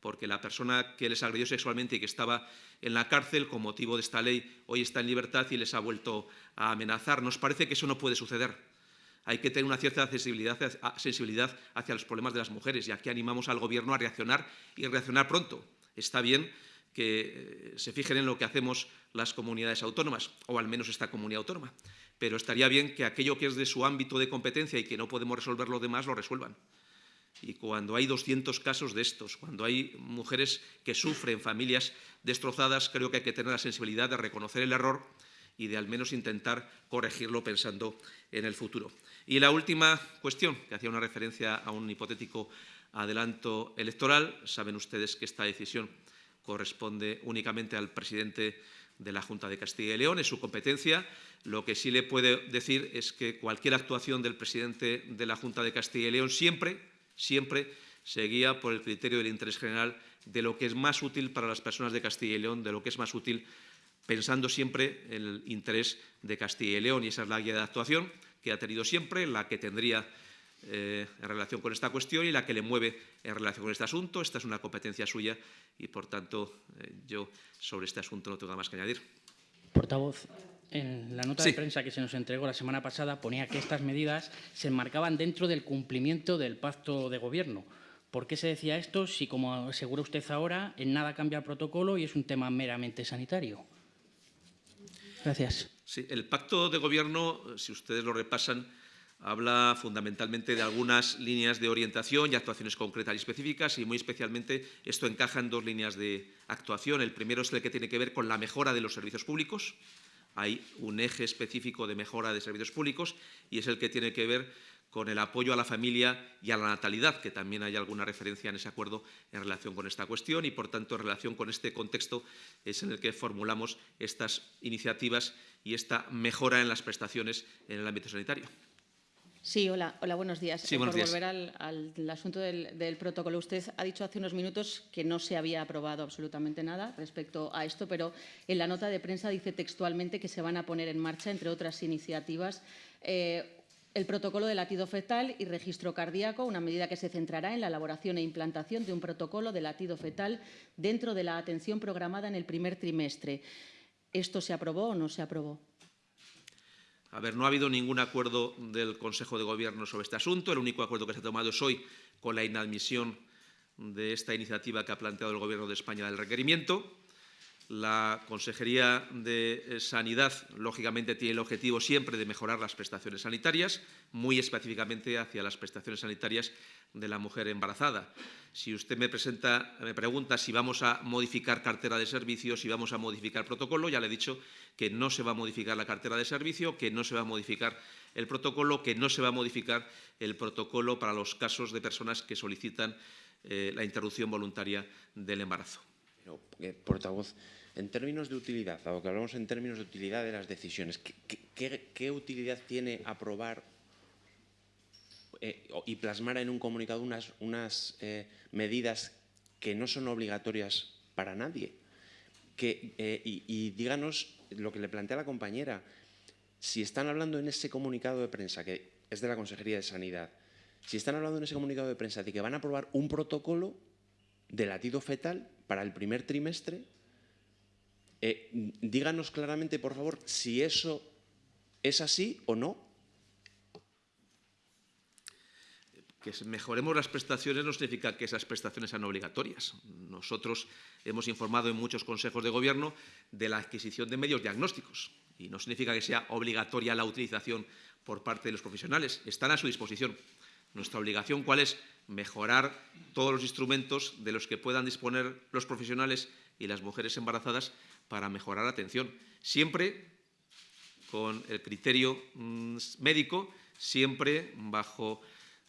porque la persona que les agredió sexualmente y que estaba en la cárcel con motivo de esta ley hoy está en libertad y les ha vuelto a amenazar. Nos parece que eso no puede suceder. Hay que tener una cierta sensibilidad, hacia los problemas de las mujeres y aquí animamos al Gobierno a reaccionar y reaccionar pronto. Está bien que eh, se fijen en lo que hacemos las comunidades autónomas, o al menos esta comunidad autónoma pero estaría bien que aquello que es de su ámbito de competencia y que no podemos resolver los demás, lo resuelvan. Y cuando hay 200 casos de estos, cuando hay mujeres que sufren, familias destrozadas, creo que hay que tener la sensibilidad de reconocer el error y de al menos intentar corregirlo pensando en el futuro. Y la última cuestión, que hacía una referencia a un hipotético adelanto electoral, saben ustedes que esta decisión corresponde únicamente al presidente de la Junta de Castilla y León, es su competencia. Lo que sí le puede decir es que cualquier actuación del presidente de la Junta de Castilla y León siempre, siempre se guía por el criterio del interés general de lo que es más útil para las personas de Castilla y León, de lo que es más útil pensando siempre en el interés de Castilla y León. Y esa es la guía de actuación que ha tenido siempre, la que tendría eh, en relación con esta cuestión y la que le mueve en relación con este asunto. Esta es una competencia suya y, por tanto, eh, yo sobre este asunto no tengo nada más que añadir. Portavoz, en la nota de prensa que se nos entregó la semana pasada ponía que estas medidas se enmarcaban dentro del cumplimiento del pacto de gobierno. ¿Por qué se decía esto si, como asegura usted ahora, en nada cambia el protocolo y es un tema meramente sanitario? Gracias. Sí, el pacto de gobierno, si ustedes lo repasan, habla fundamentalmente de algunas líneas de orientación y actuaciones concretas y específicas y muy especialmente esto encaja en dos líneas de actuación. El primero es el que tiene que ver con la mejora de los servicios públicos. Hay un eje específico de mejora de servicios públicos y es el que tiene que ver con el apoyo a la familia y a la natalidad, que también hay alguna referencia en ese acuerdo en relación con esta cuestión y, por tanto, en relación con este contexto es en el que formulamos estas iniciativas y esta mejora en las prestaciones en el ámbito sanitario. Sí, hola, hola buenos días. Sí, buenos Por volver al, asunto del, protocolo, usted ha dicho hace unos minutos que no se había aprobado absolutamente nada respecto a esto, pero en la nota de prensa dice textualmente que se van a poner en marcha, entre otras iniciativas, eh, el protocolo de latido fetal y registro cardíaco, una medida que se centrará en la elaboración e implantación de un protocolo de latido fetal dentro de la atención programada en el primer trimestre. ¿Esto se aprobó o no se aprobó? A ver, no ha habido ningún acuerdo del Consejo de Gobierno sobre este asunto. El único acuerdo que se ha tomado es hoy con la inadmisión de esta iniciativa que ha planteado el Gobierno de España del requerimiento. La Consejería de Sanidad, lógicamente, tiene el objetivo siempre de mejorar las prestaciones sanitarias, muy específicamente hacia las prestaciones sanitarias de la mujer embarazada. Si usted me, presenta, me pregunta si vamos a modificar cartera de servicios, si vamos a modificar protocolo, ya le he dicho que no se va a modificar la cartera de servicio, que no se va a modificar el protocolo, que no se va a modificar el protocolo para los casos de personas que solicitan eh, la interrupción voluntaria del embarazo. Eh, en términos de utilidad, dado hablamos en términos de utilidad de las decisiones, ¿qué, utilidad tiene aprobar eh, y plasmar en un comunicado unas, eh, medidas que no son obligatorias para nadie? y, y, díganos lo que le plantea la compañera, si están hablando en ese comunicado de prensa, que es de la Consejería de Sanidad, si están hablando en ese comunicado de prensa de que van a aprobar un protocolo de latido fetal para el primer trimestre, eh, díganos claramente, por favor, si eso es así o no. Que mejoremos las prestaciones no significa que esas prestaciones sean obligatorias. Nosotros hemos informado en muchos consejos de gobierno de la adquisición de medios diagnósticos y no significa que sea obligatoria la utilización por parte de los profesionales. Están a su disposición. Nuestra obligación, ¿cuál es? Mejorar todos los instrumentos de los que puedan disponer los profesionales y las mujeres embarazadas para mejorar la atención. Siempre con el criterio mm, médico, siempre bajo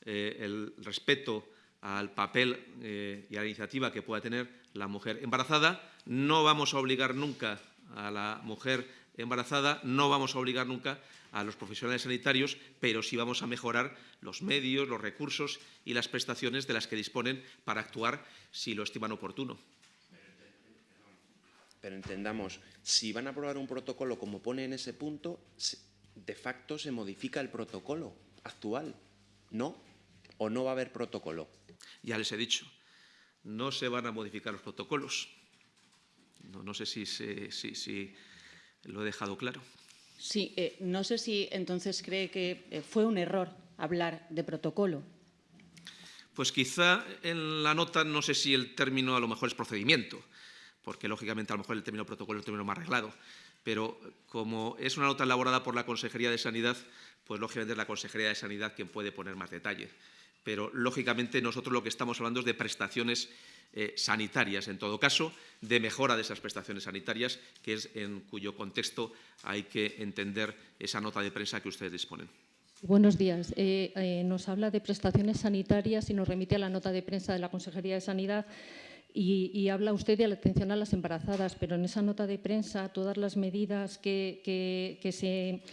eh, el respeto al papel eh, y a la iniciativa que pueda tener la mujer embarazada. No vamos a obligar nunca a la mujer embarazada, no vamos a obligar nunca a los profesionales sanitarios, pero sí vamos a mejorar los medios, los recursos y las prestaciones de las que disponen para actuar si lo estiman oportuno. Pero entendamos, si van a aprobar un protocolo como pone en ese punto, de facto se modifica el protocolo actual, ¿no? ¿O no va a haber protocolo? Ya les he dicho, no se van a modificar los protocolos. No, sé si, si, lo he dejado claro. Sí, eh, no sé si entonces cree que eh, fue un error hablar de protocolo. Pues quizá en la nota no sé si el término a lo mejor es procedimiento, porque lógicamente a lo mejor el término protocolo es el término más arreglado, pero como es una nota elaborada por la Consejería de Sanidad, pues lógicamente es la Consejería de Sanidad quien puede poner más detalle. Pero lógicamente nosotros lo que estamos hablando es de prestaciones eh, sanitarias, en todo caso, de mejora de esas prestaciones sanitarias, que es en cuyo contexto hay que entender esa nota de prensa que ustedes disponen. Buenos días. Eh, eh, nos habla de prestaciones sanitarias y nos remite a la nota de prensa de la Consejería de Sanidad y, habla usted de la atención a las embarazadas, pero en esa nota de prensa todas las medidas que, se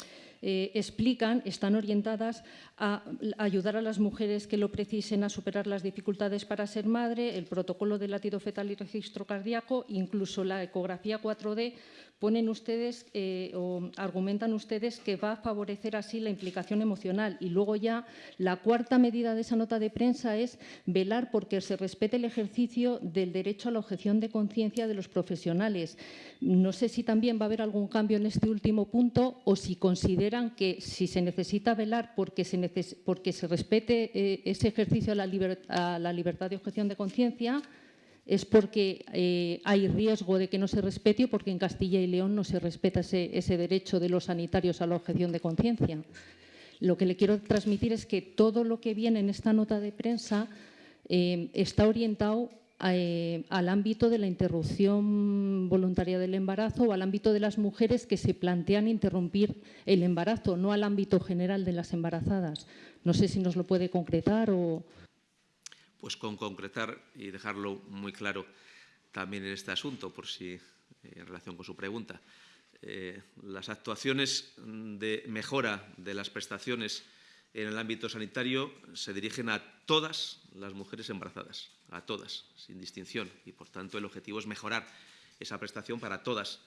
eh, explican están orientadas a ayudar a las mujeres que lo precisen a superar las dificultades para ser madre, el protocolo de latido fetal y registro cardíaco, incluso la ecografía 4D ponen ustedes eh, o argumentan ustedes que va a favorecer así la implicación emocional. Y luego ya la cuarta medida de esa nota de prensa es velar porque se respete el ejercicio del derecho a la objeción de conciencia de los profesionales. No sé si también va a haber algún cambio en este último punto o si consideran que si se necesita velar porque se, porque se respete eh, ese ejercicio a la, a la libertad de objeción de conciencia, es porque eh, hay riesgo de que no se respete o porque en Castilla y León no se respeta ese, derecho de los sanitarios a la objeción de conciencia. Lo que le quiero transmitir es que todo lo que viene en esta nota de prensa eh, está orientado eh, al ámbito de la interrupción voluntaria del embarazo o al ámbito de las mujeres que se plantean interrumpir el embarazo, no al ámbito general de las embarazadas. No sé si nos lo puede concretar o pues con concretar y dejarlo muy claro también en este asunto, por si en relación con su pregunta. Eh, las actuaciones de mejora de las prestaciones en el ámbito sanitario se dirigen a todas las mujeres embarazadas, a todas, sin distinción, y por tanto el objetivo es mejorar esa prestación para todas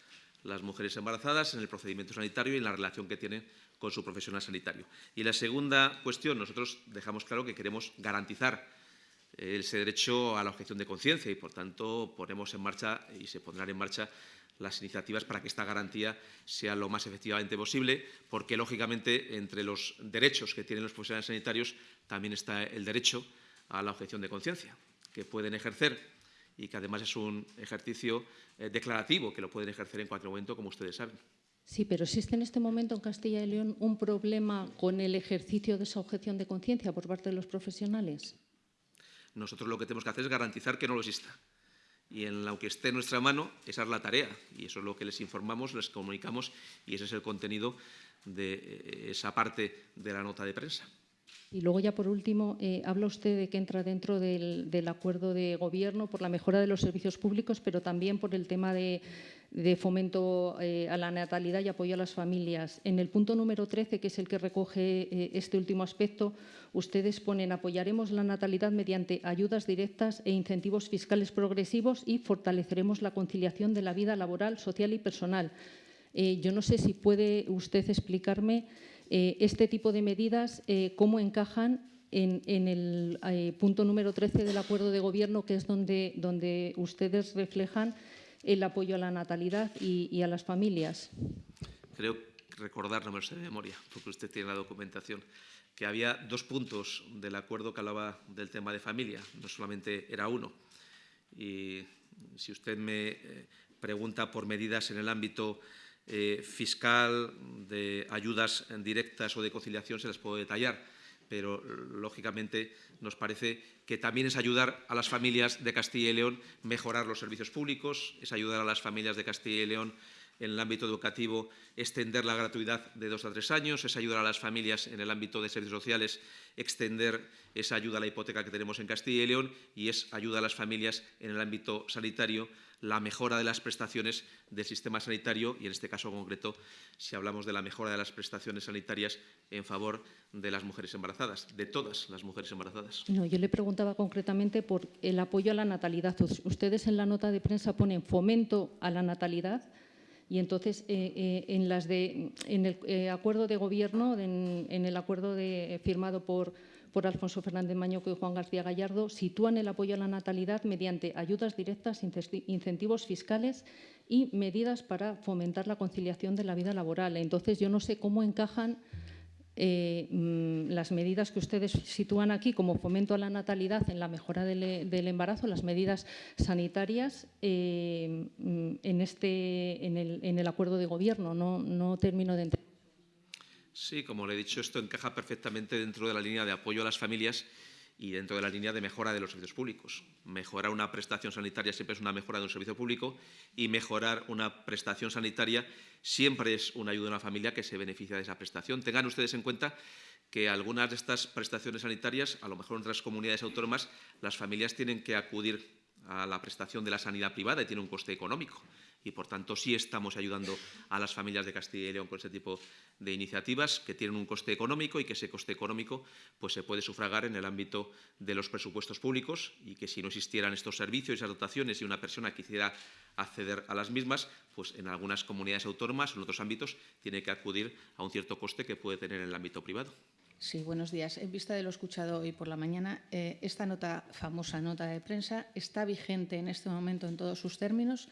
las mujeres embarazadas en el procedimiento sanitario y en la relación que tienen con su profesional sanitario. Y la segunda cuestión, nosotros dejamos claro que queremos garantizar ese derecho a la objeción de conciencia y, por tanto, ponemos en marcha y se pondrán en marcha las iniciativas para que esta garantía sea lo más efectivamente posible, porque, lógicamente, entre los derechos que tienen los profesionales sanitarios también está el derecho a la objeción de conciencia, que pueden ejercer y que además es un ejercicio eh, declarativo, que lo pueden ejercer en cualquier momento, como ustedes saben. Sí, pero existe en este momento en Castilla y León un problema con el ejercicio de esa objeción de conciencia por parte de los profesionales. Nosotros lo que tenemos que hacer es garantizar que no lo exista. Y en lo que esté en nuestra mano, esa es la tarea. Y eso es lo que les informamos, les comunicamos y ese es el contenido de eh, esa parte de la nota de prensa. Y luego ya por último, eh, habla usted de que entra dentro del, acuerdo de gobierno por la mejora de los servicios públicos, pero también por el tema de, fomento eh, a la natalidad y apoyo a las familias. En el punto número 13, que es el que recoge eh, este último aspecto, ustedes ponen apoyaremos la natalidad mediante ayudas directas e incentivos fiscales progresivos y fortaleceremos la conciliación de la vida laboral, social y personal. yo no sé si puede usted explicarme eh, este tipo de medidas, eh, cómo encajan en, el eh, punto número 13 del acuerdo de gobierno, que es donde, donde ustedes reflejan el apoyo a la natalidad y, a las familias. Creo recordar, no me lo sé de memoria, porque usted tiene la documentación, que había dos puntos del acuerdo que hablaba del tema de familia, no solamente era uno. Y si usted me pregunta por medidas en el ámbito eh, fiscal, de ayudas directas o de conciliación, se las puedo detallar, pero lógicamente nos parece que también es ayudar a las familias de Castilla y León mejorar los servicios públicos, es ayudar a las familias de Castilla y León en el ámbito educativo extender la gratuidad de dos a tres años, es ayudar a las familias en el ámbito de servicios sociales, extender esa ayuda a la hipoteca que tenemos en Castilla y León y es ayuda a las familias en el ámbito sanitario la mejora de las prestaciones del sistema sanitario y, en este caso concreto, si hablamos de la mejora de las prestaciones sanitarias en favor de las mujeres embarazadas, de todas las mujeres embarazadas. No, yo le preguntaba concretamente por el apoyo a la natalidad. Ustedes en la nota de prensa ponen fomento a la natalidad, Y entonces, en, las de, en el acuerdo de gobierno, en, el acuerdo de, firmado por, por Alfonso Fernández Mañoco y Juan García Gallardo, sitúan el apoyo a la natalidad mediante ayudas directas, incentivos fiscales y medidas para fomentar la conciliación de la vida laboral. Entonces, yo no sé cómo encajan eh, mm, las medidas que ustedes sitúan aquí como fomento a la natalidad en la mejora del, embarazo, las medidas sanitarias eh, mm, en, este, en, el, acuerdo de gobierno. No, no termino de entender. Sí, como le he dicho, esto encaja perfectamente dentro de la línea de apoyo a las familias y dentro de la línea de mejora de los servicios públicos. Mejorar una prestación sanitaria siempre es una mejora de un servicio público y mejorar una prestación sanitaria siempre es una ayuda a una familia que se beneficia de esa prestación. Tengan ustedes en cuenta que algunas de estas prestaciones sanitarias, a lo mejor en otras comunidades autónomas, las familias tienen que acudir a la prestación de la sanidad privada y tiene un coste económico y, por tanto, sí estamos ayudando a las familias de Castilla y León con este tipo de iniciativas que tienen un coste económico y que ese coste económico pues, se puede sufragar en el ámbito de los presupuestos públicos y que si no existieran estos servicios y esas dotaciones y una persona quisiera acceder a las mismas, pues en algunas comunidades autónomas o en otros ámbitos tiene que acudir a un cierto coste que puede tener en el ámbito privado. Sí, buenos días. En vista de lo escuchado hoy por la mañana, eh, esta nota, famosa nota de prensa está vigente en este momento en todos sus términos.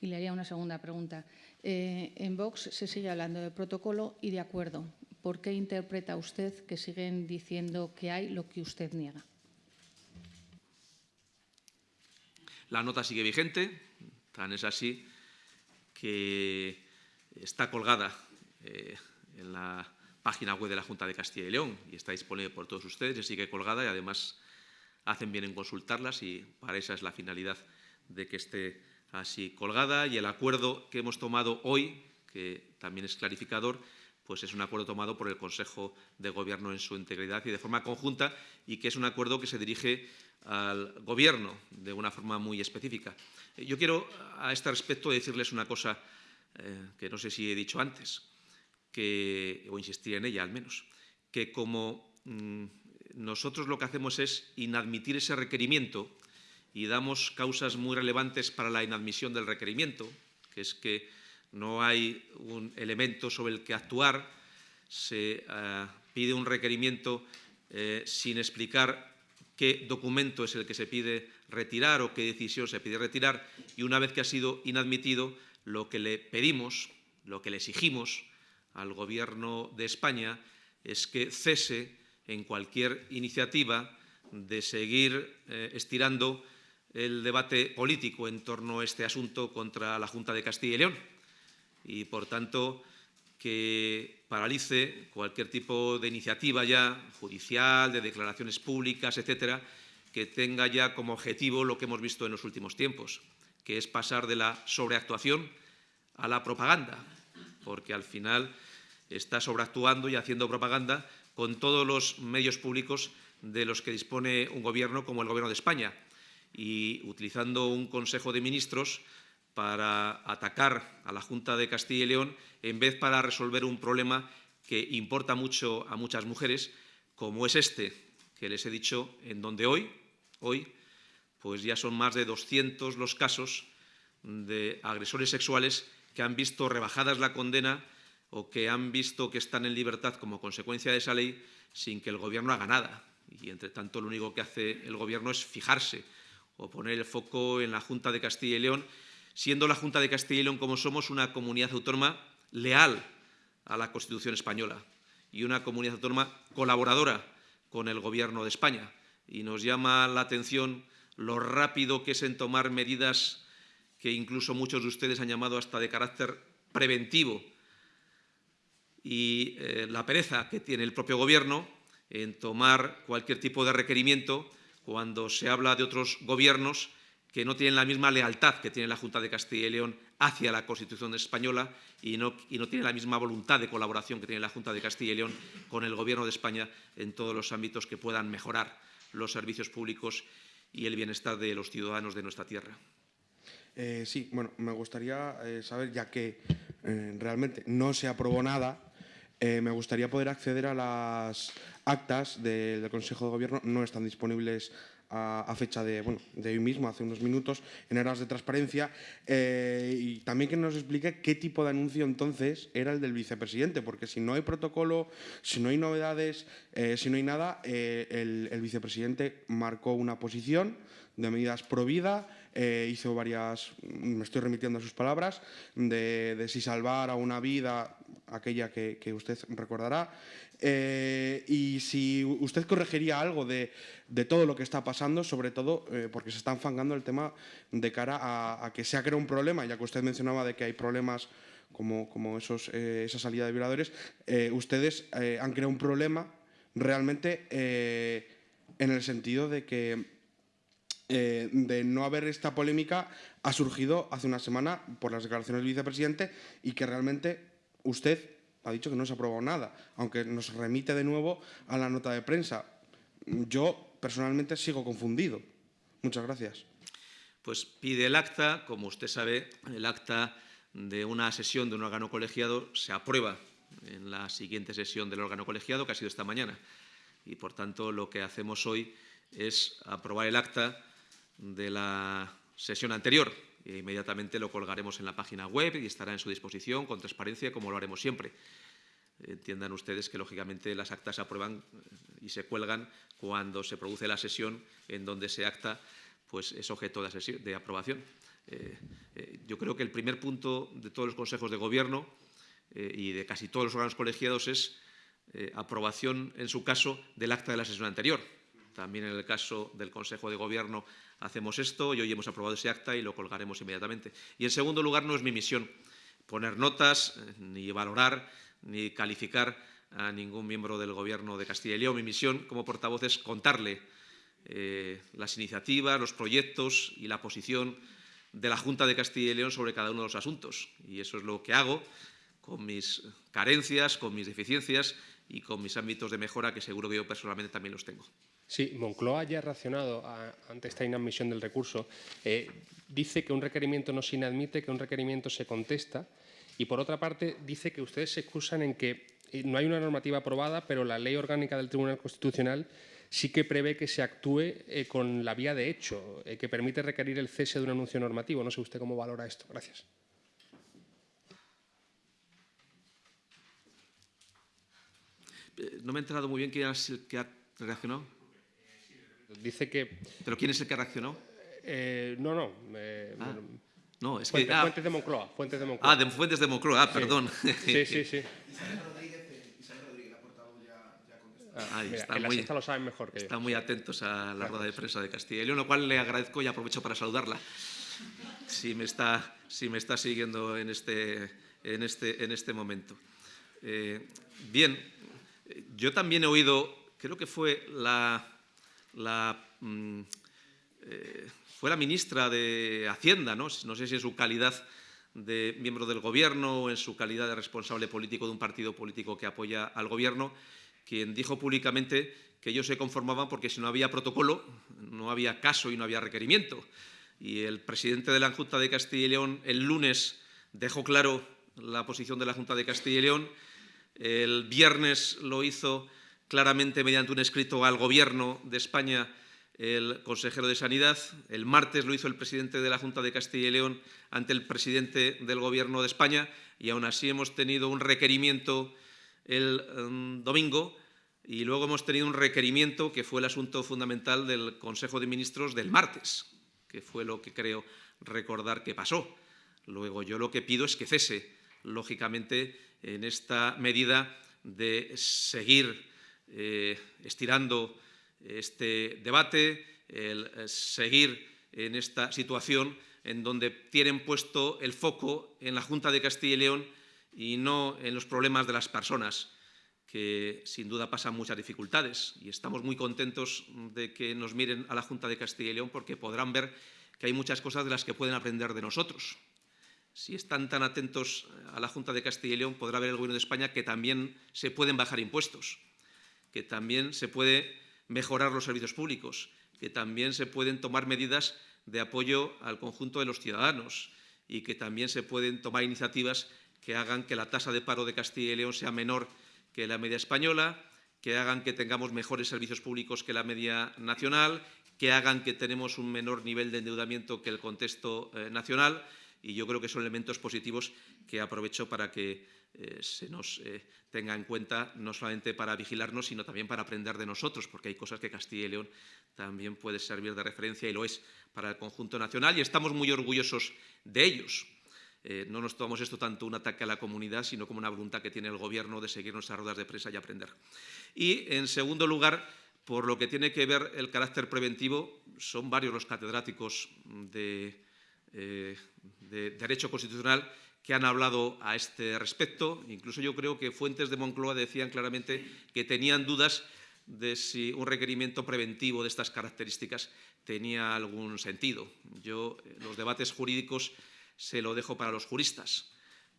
Y le haría una segunda pregunta. Eh, en Vox se sigue hablando de protocolo y de acuerdo. ¿Por qué interpreta usted que siguen diciendo que hay lo que usted niega? La nota sigue vigente, tan es así que está colgada eh, en la página web de la Junta de Castilla y León y está disponible por todos ustedes y sigue colgada y además hacen bien en consultarlas y para esa es la finalidad de que esté así colgada y el acuerdo que hemos tomado hoy, que también es clarificador, pues es un acuerdo tomado por el Consejo de Gobierno en su integridad y de forma conjunta y que es un acuerdo que se dirige al Gobierno de una forma muy específica. Eh, yo quiero a este respecto decirles una cosa eh, que no sé si he dicho antes, que, o insistir en ella al menos, que como mm, nosotros lo que hacemos es inadmitir ese requerimiento y damos causas muy relevantes para la inadmisión del requerimiento, que es que no hay un elemento sobre el que actuar, se eh, pide un requerimiento eh, sin explicar qué documento es el que se pide retirar o qué decisión se pide retirar y una vez que ha sido inadmitido, lo que le pedimos, lo que le exigimos al Gobierno de España es que cese en cualquier iniciativa de seguir eh, estirando el debate político en torno a este asunto contra la Junta de Castilla y León. Y, por tanto, que paralice cualquier tipo de iniciativa ya judicial, de declaraciones públicas, etcétera, que tenga ya como objetivo lo que hemos visto en los últimos tiempos, que es pasar de la sobreactuación a la propaganda, porque al final está sobreactuando y haciendo propaganda con todos los medios públicos de los que dispone un gobierno como el Gobierno de España y utilizando un Consejo de Ministros para atacar a la Junta de Castilla y León en vez para resolver un problema que importa mucho a muchas mujeres, como es este que les he dicho, en donde hoy, hoy, pues ya son más de 200 los casos de agresores sexuales que han visto rebajadas la condena o que han visto que están en libertad como consecuencia de esa ley sin que el Gobierno haga nada. Y, entre tanto, lo único que hace el Gobierno es fijarse o poner el foco en la Junta de Castilla y León, siendo la Junta de Castilla y León como somos una comunidad autónoma leal a la Constitución española y una comunidad autónoma colaboradora con el Gobierno de España. Y nos llama la atención lo rápido que es en tomar medidas que incluso muchos de ustedes han llamado hasta de carácter preventivo y eh, la pereza que tiene el propio Gobierno en tomar cualquier tipo de requerimiento cuando se habla de otros gobiernos que no tienen la misma lealtad que tiene la Junta de Castilla y León hacia la Constitución española y no, y no tiene la misma voluntad de colaboración que tiene la Junta de Castilla y León con el Gobierno de España en todos los ámbitos que puedan mejorar los servicios públicos y el bienestar de los ciudadanos de nuestra tierra. Eh, sí, bueno, me gustaría eh, saber, ya que eh, realmente no se aprobó nada, me gustaría poder acceder a las actas del Consejo de Gobierno, no están disponibles a, fecha de, bueno, de hoy mismo, hace unos minutos, en aras de transparencia, eh, y también que nos explique qué tipo de anuncio entonces era el del vicepresidente, porque si no hay protocolo, si no hay novedades, eh, si no hay nada, eh, el, vicepresidente marcó una posición de medidas pro vida, hizo varias, me estoy remitiendo a sus palabras, de, de si salvar a una vida, aquella que, usted recordará, eh, y si usted corregiría algo de, todo lo que está pasando, sobre todo eh, porque se está enfangando el tema de cara a, que se ha creado un problema, ya que usted mencionaba de que hay problemas como, como esos, eh, esa salida de violadores, ustedes han creado un problema realmente en el sentido de que de no haber esta polémica ha surgido hace una semana por las declaraciones del vicepresidente y que realmente usted ha dicho que no se ha aprobado nada, aunque nos remite de nuevo a la nota de prensa. Yo personalmente sigo confundido. Muchas gracias. Pues pide el acta, como usted sabe, el acta de una sesión de un órgano colegiado se aprueba en la siguiente sesión del órgano colegiado, que ha sido esta mañana. Y, por tanto, lo que hacemos hoy es aprobar el acta de la sesión anterior, e inmediatamente lo colgaremos en la página web y estará en su disposición con transparencia, como lo haremos siempre. Entiendan ustedes que, lógicamente, las actas se aprueban y se cuelgan cuando se produce la sesión en donde ese acta pues, es objeto de, aprobación. Eh, eh, yo creo que el primer punto de todos los consejos de gobierno eh, y de casi todos los órganos colegiados es aprobación, en su caso, del acta de la sesión anterior. También en el caso del Consejo de Gobierno hacemos esto y hoy hemos aprobado ese acta y lo colgaremos inmediatamente. Y en segundo lugar, no es mi misión poner notas, eh, ni valorar, ni calificar a ningún miembro del Gobierno de Castilla y León. Mi misión como portavoz es contarle eh, las iniciativas, los proyectos y la posición de la Junta de Castilla y León sobre cada uno de los asuntos. Y eso es lo que hago con mis carencias, con mis deficiencias y con mis ámbitos de mejora, que seguro que yo personalmente también los tengo. Sí, Moncloa ya ha reaccionado ante esta inadmisión del recurso. Eh, dice que un requerimiento no se inadmite, que un requerimiento se contesta y, por otra parte, dice que ustedes se excusan en que eh, no hay una normativa aprobada, pero la ley orgánica del Tribunal Constitucional sí que prevé que se actúe eh, con la vía de hecho, que permite requerir el cese de un anuncio normativo. No sé usted cómo valora esto. Gracias. No me he enterado muy bien que ha reaccionado. Dice que... ¿Pero quién es el que reaccionó? Eh, no, no. Eh, ah, no, es que... Ah. Fuentes de Moncloa. Fuentes de Moncloa. Ah, de Fuentes de Moncloa, ah, perdón. Sí, sí, sí. Ah, está, muy, lo saben mejor que está muy atentos a la rueda de prensa de Castilla y León, lo cual le agradezco y aprovecho para saludarla. Si me está, si me está siguiendo en este, en este, en este momento. Eh, bien, yo también he oído, creo que fue la, la, mm, eh, fue la ministra de Hacienda, ¿no? no sé si en su calidad de miembro del Gobierno o en su calidad de responsable político de un partido político que apoya al Gobierno, quien dijo públicamente que ellos se conformaban porque si no había protocolo, no había caso y no había requerimiento. Y el presidente de la Junta de Castilla y León el lunes dejó claro la posición de la Junta de Castilla y León, el viernes lo hizo claramente mediante un escrito al Gobierno de España el consejero de Sanidad. El martes lo hizo el presidente de la Junta de Castilla y León ante el presidente del Gobierno de España y aún así hemos tenido un requerimiento el em, domingo y luego hemos tenido un requerimiento que fue el asunto fundamental del Consejo de Ministros del martes, que fue lo que creo recordar que pasó. Luego yo lo que pido es que cese, lógicamente, en esta medida de seguir eh, estirando este debate, el eh, seguir en esta situación en donde tienen puesto el foco en la Junta de Castilla y León y no en los problemas de las personas, que sin duda pasan muchas dificultades. Y estamos muy contentos de que nos miren a la Junta de Castilla y León porque podrán ver que hay muchas cosas de las que pueden aprender de nosotros. Si están tan atentos a la Junta de Castilla y León, podrá ver el Gobierno de España que también se pueden bajar impuestos que también se puede mejorar los servicios públicos, que también se pueden tomar medidas de apoyo al conjunto de los ciudadanos y que también se pueden tomar iniciativas que hagan que la tasa de paro de Castilla y León sea menor que la media española, que hagan que tengamos mejores servicios públicos que la media nacional, que hagan que tenemos un menor nivel de endeudamiento que el contexto eh, nacional. Y yo creo que son elementos positivos que aprovecho para que eh, se nos eh, tenga en cuenta no solamente para vigilarnos, sino también para aprender de nosotros, porque hay cosas que Castilla y León también puede servir de referencia y lo es para el conjunto nacional y estamos muy orgullosos de ellos. Eh, no nos tomamos esto tanto un ataque a la comunidad, sino como una voluntad que tiene el Gobierno de seguir nuestras ruedas de prensa y aprender. Y, en segundo lugar, por lo que tiene que ver el carácter preventivo, son varios los catedráticos de, de Derecho Constitucional que han hablado a este respecto. Incluso yo creo que fuentes de Moncloa decían claramente que tenían dudas de si un requerimiento preventivo de estas características tenía algún sentido. Yo eh, los debates jurídicos se lo dejo para los juristas,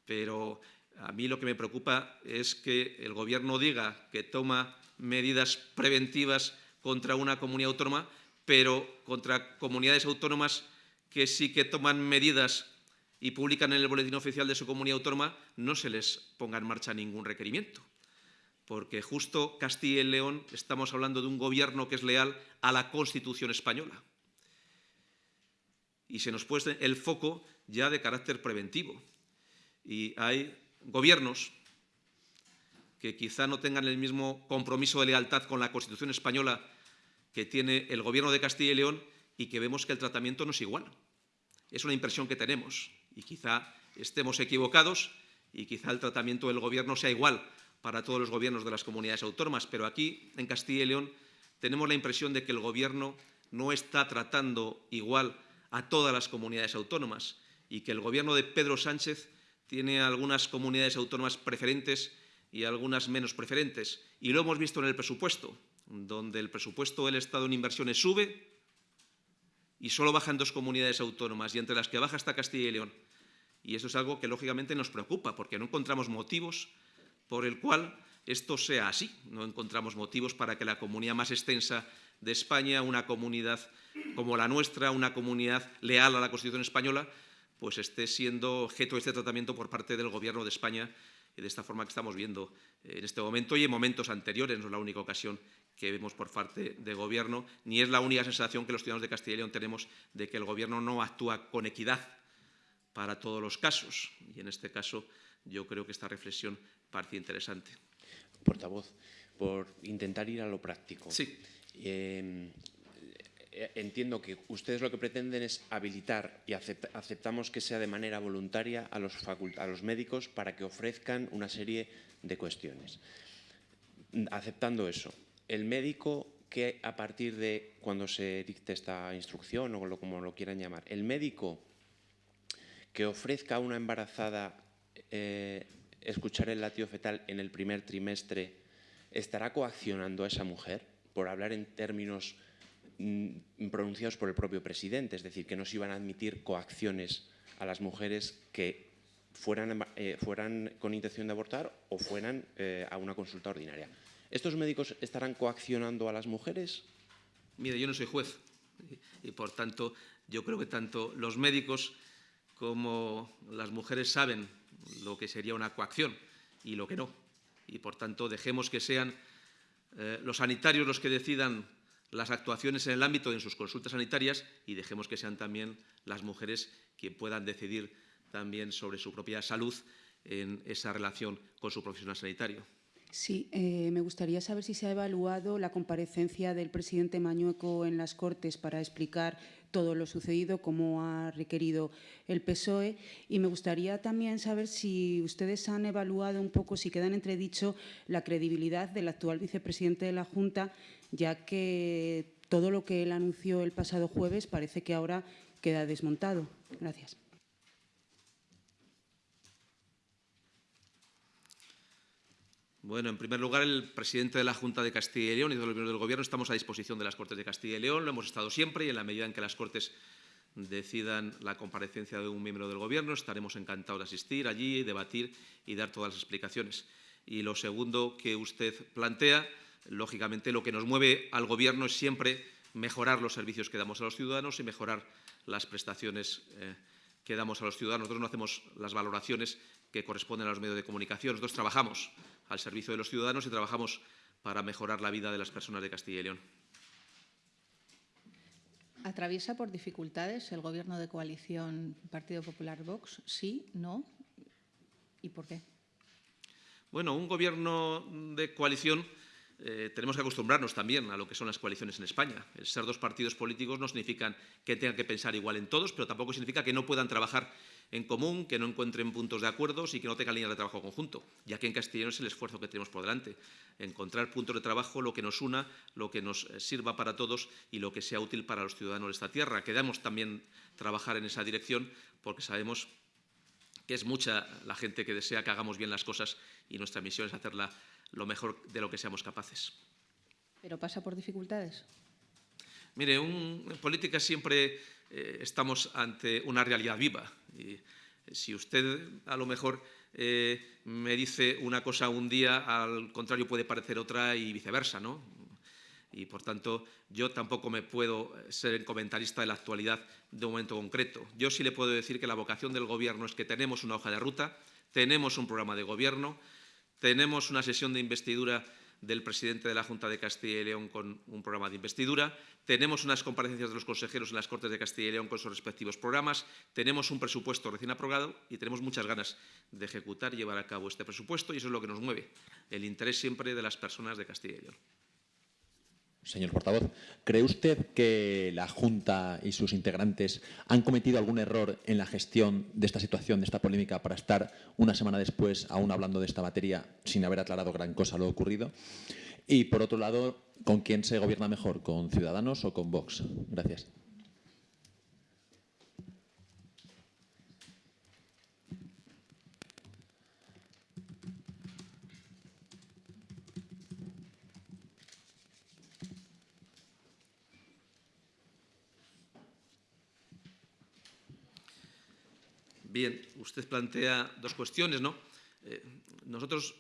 pero a mí lo que me preocupa es que el Gobierno diga que toma medidas preventivas contra una comunidad autónoma, pero contra comunidades autónomas que sí que toman medidas y publican en el boletín oficial de su comunidad autónoma, no se les ponga en marcha ningún requerimiento. Porque justo Castilla y León estamos hablando de un gobierno que es leal a la Constitución española. Y se nos puede el foco ya de carácter preventivo. Y hay gobiernos que quizá no tengan el mismo compromiso de lealtad con la Constitución española que tiene el Gobierno de Castilla y León y que vemos que el tratamiento no es igual. Es una impresión que tenemos y quizá estemos equivocados y quizá el tratamiento del Gobierno sea igual para todos los gobiernos de las comunidades autónomas, pero aquí, en Castilla y León, tenemos la impresión de que el Gobierno no está tratando igual a todas las comunidades autónomas y que el Gobierno de Pedro Sánchez tiene algunas comunidades autónomas preferentes y algunas menos preferentes. Y lo hemos visto en el presupuesto, donde el presupuesto del Estado en inversiones sube y solo bajan dos comunidades autónomas, y entre las que baja está Castilla y León. Y eso es algo que lógicamente nos preocupa, porque no encontramos motivos por el cual esto sea así. No encontramos motivos para que la comunidad más extensa de España, una comunidad como la nuestra, una comunidad leal a la Constitución española, pues esté siendo objeto de este tratamiento por parte del Gobierno de España de esta forma que estamos viendo en este momento y en momentos anteriores, no es la única ocasión que vemos por parte del Gobierno, ni es la única sensación que los ciudadanos de Castilla y León tenemos de que el Gobierno no actúa con equidad para todos los casos. Y en este caso yo creo que esta reflexión parece interesante. Portavoz, por intentar ir a lo práctico. Sí. Eh, entiendo que ustedes lo que pretenden es habilitar y aceptamos que sea de manera voluntaria a los, a los médicos para que ofrezcan una serie de cuestiones. Aceptando eso, el médico que a partir de cuando se dicte esta instrucción o como lo quieran llamar, el médico que ofrezca a una embarazada eh, escuchar el latido fetal en el primer trimestre, ¿estará coaccionando a esa mujer por hablar en términos pronunciados por el propio presidente? Es decir, que no se iban a admitir coacciones a las mujeres que fueran, eh, fueran con intención de abortar o fueran eh, a una consulta ordinaria. ¿Estos médicos estarán coaccionando a las mujeres? Mire, yo no soy juez y, por tanto, yo creo que tanto los médicos como las mujeres saben lo que sería una coacción y lo que no. Y, por tanto, dejemos que sean eh, los sanitarios los que decidan las actuaciones en el ámbito de sus consultas sanitarias y dejemos que sean también las mujeres quienes puedan decidir también sobre su propia salud en esa relación con su profesional sanitario. Sí, eh, me gustaría saber si se ha evaluado la comparecencia del presidente Mañueco en las Cortes para explicar todo lo sucedido, como ha requerido el PSOE. Y me gustaría también saber si ustedes han evaluado un poco, si queda en entredicho, la credibilidad del actual vicepresidente de la Junta, ya que todo lo que él anunció el pasado jueves parece que ahora queda desmontado. Gracias. Bueno, en primer lugar, el presidente de la Junta de Castilla y León y de los miembros del Gobierno estamos a disposición de las Cortes de Castilla y León, lo hemos estado siempre y en la medida en que las Cortes decidan la comparecencia de un miembro del Gobierno, estaremos encantados de asistir allí, debatir y dar todas las explicaciones. Y lo segundo que usted plantea, lógicamente lo que nos mueve al Gobierno es siempre mejorar los servicios que damos a los ciudadanos y mejorar las prestaciones eh, que damos a los ciudadanos. Nosotros no hacemos las valoraciones que corresponden a los medios de comunicación. Nosotros trabajamos al servicio de los ciudadanos y trabajamos para mejorar la vida de las personas de Castilla y León. ¿Atraviesa por dificultades el gobierno de coalición Partido Popular-Vox? ¿Sí? ¿No? ¿Y por qué? Bueno, un gobierno de coalición eh, tenemos que acostumbrarnos también a lo que son las coaliciones en España. Ser dos partidos políticos no significa que tengan que pensar igual en todos, pero tampoco significa que no puedan trabajar en común, que no encuentren puntos de acuerdo y que no tengan líneas de trabajo conjunto. Y aquí en Castellón es el esfuerzo que tenemos por delante. Encontrar puntos de trabajo, lo que nos una, lo que nos eh, sirva para todos y lo que sea útil para los ciudadanos de esta tierra. Queremos también trabajar en esa dirección porque sabemos que es mucha la gente que desea que hagamos bien las cosas y nuestra misión es hacerla lo mejor de lo que seamos capaces. ¿Pero pasa por dificultades? Mire, en política siempre eh, estamos ante una realidad viva. Y si usted a lo mejor eh, me dice una cosa un día, al contrario puede parecer otra y viceversa, ¿no? Y por tanto, yo tampoco me puedo ser comentarista de la actualidad de un momento concreto. Yo sí le puedo decir que la vocación del Gobierno es que tenemos una hoja de ruta, tenemos un programa de Gobierno, tenemos una sesión de investidura del presidente de la Junta de Castilla y León con un programa de investidura, tenemos unas comparecencias de los consejeros en las Cortes de Castilla y León con sus respectivos programas, tenemos un presupuesto recién aprobado y tenemos muchas ganas de ejecutar y llevar a cabo este presupuesto y eso es lo que nos mueve, el interés siempre de las personas de Castilla y León. Señor portavoz, ¿cree usted que la Junta y sus integrantes han cometido algún error en la gestión de esta situación, de esta polémica, para estar una semana después aún hablando de esta materia sin haber aclarado gran cosa lo ocurrido? Y, por otro lado, ¿con quién se gobierna mejor, con Ciudadanos o con Vox? Gracias. Bien, usted plantea dos cuestiones, ¿no? Eh, nosotros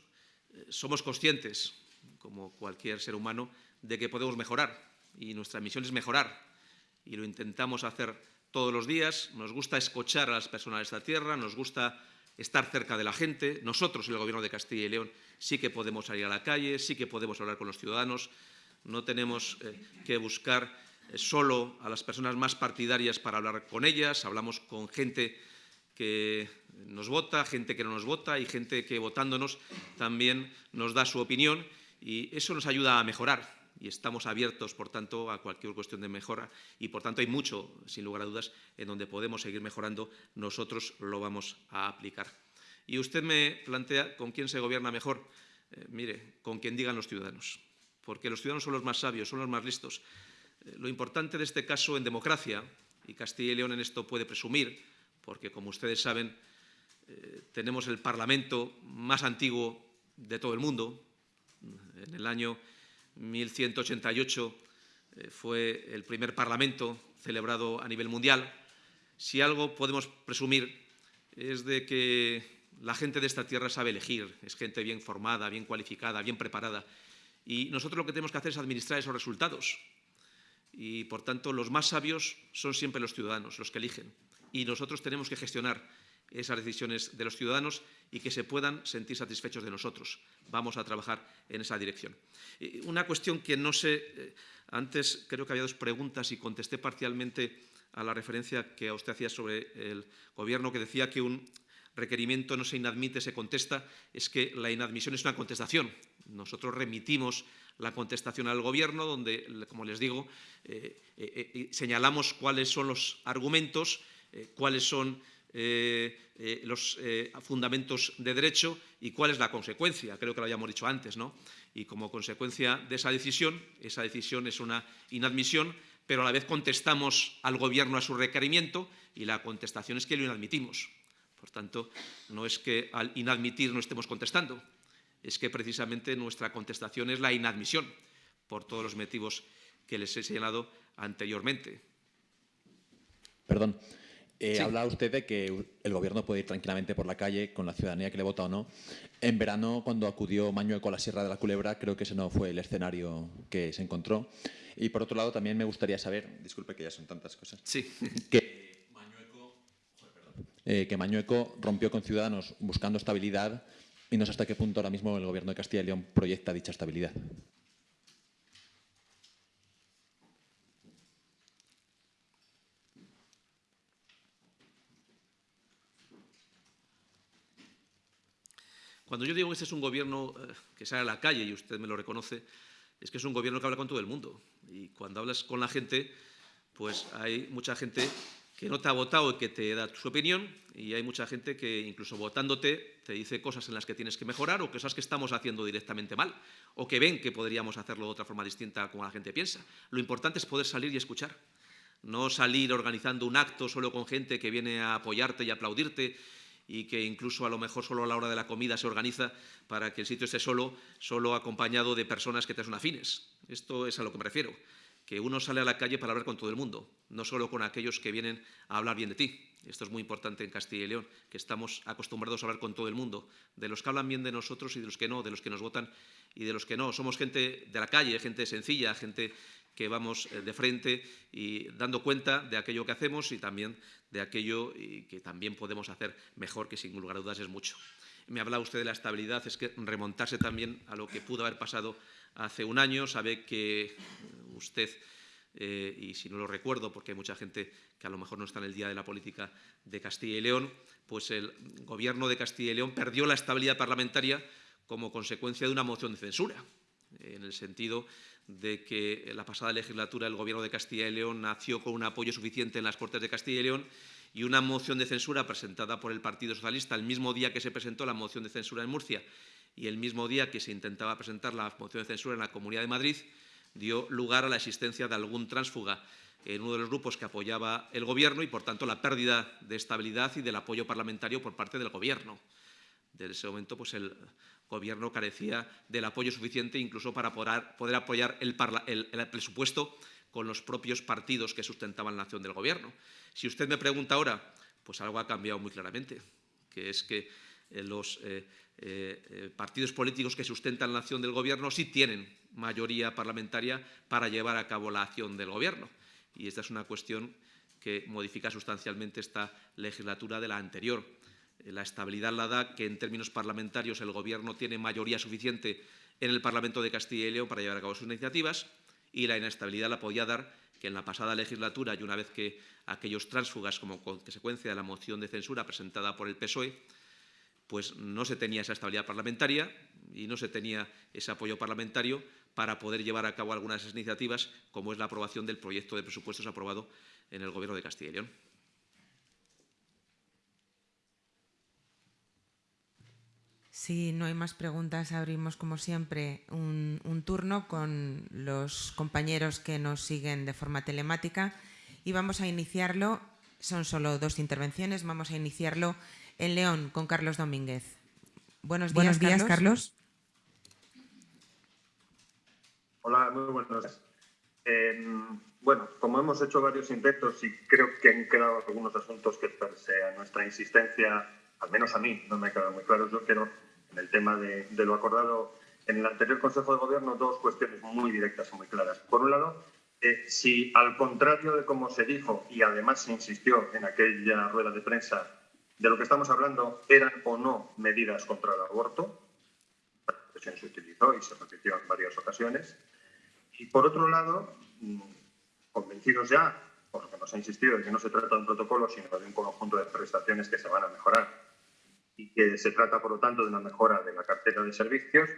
eh, somos conscientes, como cualquier ser humano, de que podemos mejorar y nuestra misión es mejorar y lo intentamos hacer todos los días. Nos gusta escuchar a las personas de esta tierra, nos gusta estar cerca de la gente. Nosotros, el Gobierno de Castilla y León, sí que podemos salir a la calle, sí que podemos hablar con los ciudadanos. No tenemos eh, que buscar solo a las personas más partidarias para hablar con ellas, hablamos con gente que nos vota, gente que no nos vota y gente que votándonos también nos da su opinión y eso nos ayuda a mejorar y estamos abiertos, por tanto, a cualquier cuestión de mejora y, por tanto, hay mucho, sin lugar a dudas, en donde podemos seguir mejorando, nosotros lo vamos a aplicar. Y usted me plantea con quién se gobierna mejor. Eh, mire, con quien digan los ciudadanos, porque los ciudadanos son los más sabios, son los más listos. Eh, lo importante de este caso en democracia, y Castilla y León en esto puede presumir, porque como ustedes saben, eh, tenemos el Parlamento más antiguo de todo el mundo. En el año 1188 eh, fue el primer Parlamento celebrado a nivel mundial. Si algo podemos presumir es de que la gente de esta tierra sabe elegir, es gente bien formada, bien cualificada, bien preparada. Y nosotros lo que tenemos que hacer es administrar esos resultados. Y, por tanto, los más sabios son siempre los ciudadanos, los que eligen y nosotros tenemos que gestionar esas decisiones de los ciudadanos y que se puedan sentir satisfechos de nosotros. Vamos a trabajar en esa dirección. Una cuestión que no sé, eh, antes creo que había dos preguntas y contesté parcialmente a la referencia que usted hacía sobre el Gobierno, que decía que un requerimiento no se inadmite, se contesta, es que la inadmisión es una contestación. Nosotros remitimos la contestación al Gobierno, donde, como les digo, eh, eh, señalamos cuáles son los argumentos eh, cuáles son eh, eh, los fundamentos de derecho y cuál es la consecuencia. Creo que lo habíamos dicho antes, ¿no? Y como consecuencia de esa decisión, esa decisión es una inadmisión, pero a la vez contestamos al Gobierno a su requerimiento y la contestación es que lo inadmitimos. Por tanto, no es que al inadmitir no estemos contestando, es que precisamente nuestra contestación es la inadmisión, por todos los motivos que les he señalado anteriormente. Perdón. Eh, Habla usted de que el Gobierno puede ir tranquilamente por la calle con la ciudadanía que le vota o no. En verano, cuando acudió Mañueco a la Sierra de la Culebra, creo que ese no fue el escenario que se encontró. Y por otro lado, también me gustaría saber, disculpe que ya son tantas cosas, sí. que, Mañueco, eh, que Mañueco rompió con Ciudadanos buscando estabilidad y no sé hasta qué punto ahora mismo el Gobierno de Castilla y León proyecta dicha estabilidad. Cuando yo digo que este es un gobierno eh, que sale a la calle, y usted me lo reconoce, es que es un gobierno que habla con todo el mundo. Y cuando hablas con la gente, pues hay mucha gente que no te ha votado y que te da su opinión, y hay mucha gente que incluso votándote te dice cosas en las que tienes que mejorar o cosas que estamos haciendo directamente mal, o que ven que podríamos hacerlo de otra forma distinta como la gente piensa. Lo importante es poder salir y escuchar, no salir organizando un acto solo con gente que viene a apoyarte y aplaudirte y que incluso a lo mejor solo a la hora de la comida se organiza para que el sitio esté solo, solo acompañado de personas que te son afines. Esto es a lo que me refiero, que uno sale a la calle para hablar con todo el mundo, no solo con aquellos que vienen a hablar bien de ti. Esto es muy importante en Castilla y León, que estamos acostumbrados a hablar con todo el mundo, de los que hablan bien de nosotros y de los que no, de los que nos votan y de los que no. Somos gente de la calle, gente sencilla, gente que vamos eh, de frente y dando cuenta de aquello que hacemos y también de aquello que también podemos hacer mejor, que sin lugar a dudas es mucho. Me habla usted de la estabilidad, es que remontarse también a lo que pudo haber pasado hace un año, sabe que usted, eh, y si no lo recuerdo, porque hay mucha gente que a lo mejor no está en el día de la política de Castilla y León, pues el gobierno de Castilla y León perdió la estabilidad parlamentaria como consecuencia de una moción de censura, en el sentido de que la pasada legislatura el Gobierno de Castilla y León nació con un apoyo suficiente en las Cortes de Castilla y León y una moción de censura presentada por el Partido Socialista el mismo día que se presentó la moción de censura en Murcia y el mismo día que se intentaba presentar la moción de censura en la Comunidad de Madrid, dio lugar a la existencia de algún tránsfuga en uno de los grupos que apoyaba el Gobierno y, por tanto, la pérdida de estabilidad y del apoyo parlamentario por parte del Gobierno. Desde ese momento, pues el Gobierno carecía del apoyo suficiente incluso para poder, apoyar el, presupuesto con los propios partidos que sustentaban la acción del Gobierno. Si usted me pregunta ahora, pues algo ha cambiado muy claramente, que es que eh, los eh, eh, partidos políticos que sustentan la acción del Gobierno sí tienen mayoría parlamentaria para llevar a cabo la acción del Gobierno. Y esta es una cuestión que modifica sustancialmente esta legislatura de la anterior. Eh, la estabilidad la da que en términos parlamentarios el Gobierno tiene mayoría suficiente en el Parlamento de Castilla y León para llevar a cabo sus iniciativas y la inestabilidad la podía dar que en la pasada legislatura y una vez que aquellos tránsfugas como consecuencia de la moción de censura presentada por el PSOE, pues no se tenía esa estabilidad parlamentaria y no se tenía ese apoyo parlamentario para poder llevar a cabo algunas iniciativas, como es la aprobación del proyecto de presupuestos aprobado en el Gobierno de Castilla y León. Si no hay más preguntas, abrimos como siempre un, turno con los compañeros que nos siguen de forma telemática y vamos a iniciarlo, son solo dos intervenciones, vamos a iniciarlo en León con Carlos Domínguez. Buenos días, Carlos. Carlos. Hola, muy buenos días. Em, bueno, como hemos hecho varios intentos y creo que han quedado algunos asuntos que pese a nuestra insistencia, al menos a mí, no me ha quedado muy claro, yo quiero en el tema de, lo acordado en el anterior Consejo de Gobierno dos cuestiones muy directas y muy claras. Por un lado, eh, si al contrario de como se dijo y además se insistió en aquella rueda de prensa, de lo que estamos hablando eran o no medidas contra el aborto, la expresión se utilizó y se repitió en varias ocasiones, y por otro lado, mm, convencidos ya, por lo que nos ha insistido, de que no se trata de un protocolo, sino de un conjunto de prestaciones que se van a mejorar y que se trata, por lo tanto, de una mejora de la cartera de servicios,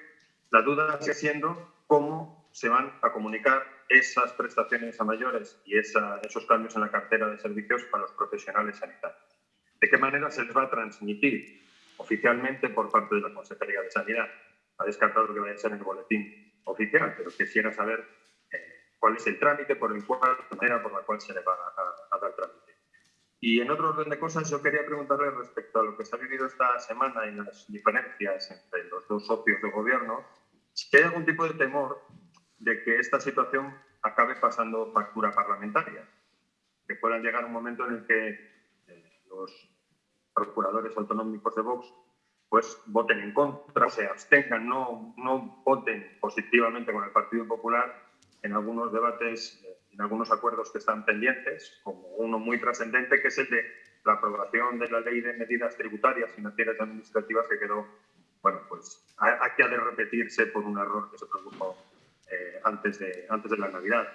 la duda sigue siendo cómo se van a comunicar esas prestaciones a mayores y esos cambios en la cartera de servicios para los profesionales sanitarios. ¿De qué manera se les va a transmitir oficialmente por parte de la Consejería de Sanidad? Ha descartado que vaya a ser en el boletín oficial, pero quisiera saber eh, cuál es el trámite por el cual, la manera por la cual se le va a dar trámite. Y en otro orden de cosas, yo quería preguntarle respecto a lo que se ha vivido esta semana y las diferencias entre los dos socios de gobierno, si hay algún tipo de temor de que esta situación acabe pasando factura parlamentaria, que puedan llegar un momento en el que eh, los procuradores autonómicos de Vox pues voten en contra, se abstengan, no, no voten positivamente con el Partido Popular en algunos debates en algunos acuerdos que están pendientes, como uno muy trascendente, que es el de la aprobación de la ley de medidas tributarias, financieras y administrativas, que quedó, bueno, pues aquí ha de repetirse por un error que se produjo eh, antes, de, antes de la Navidad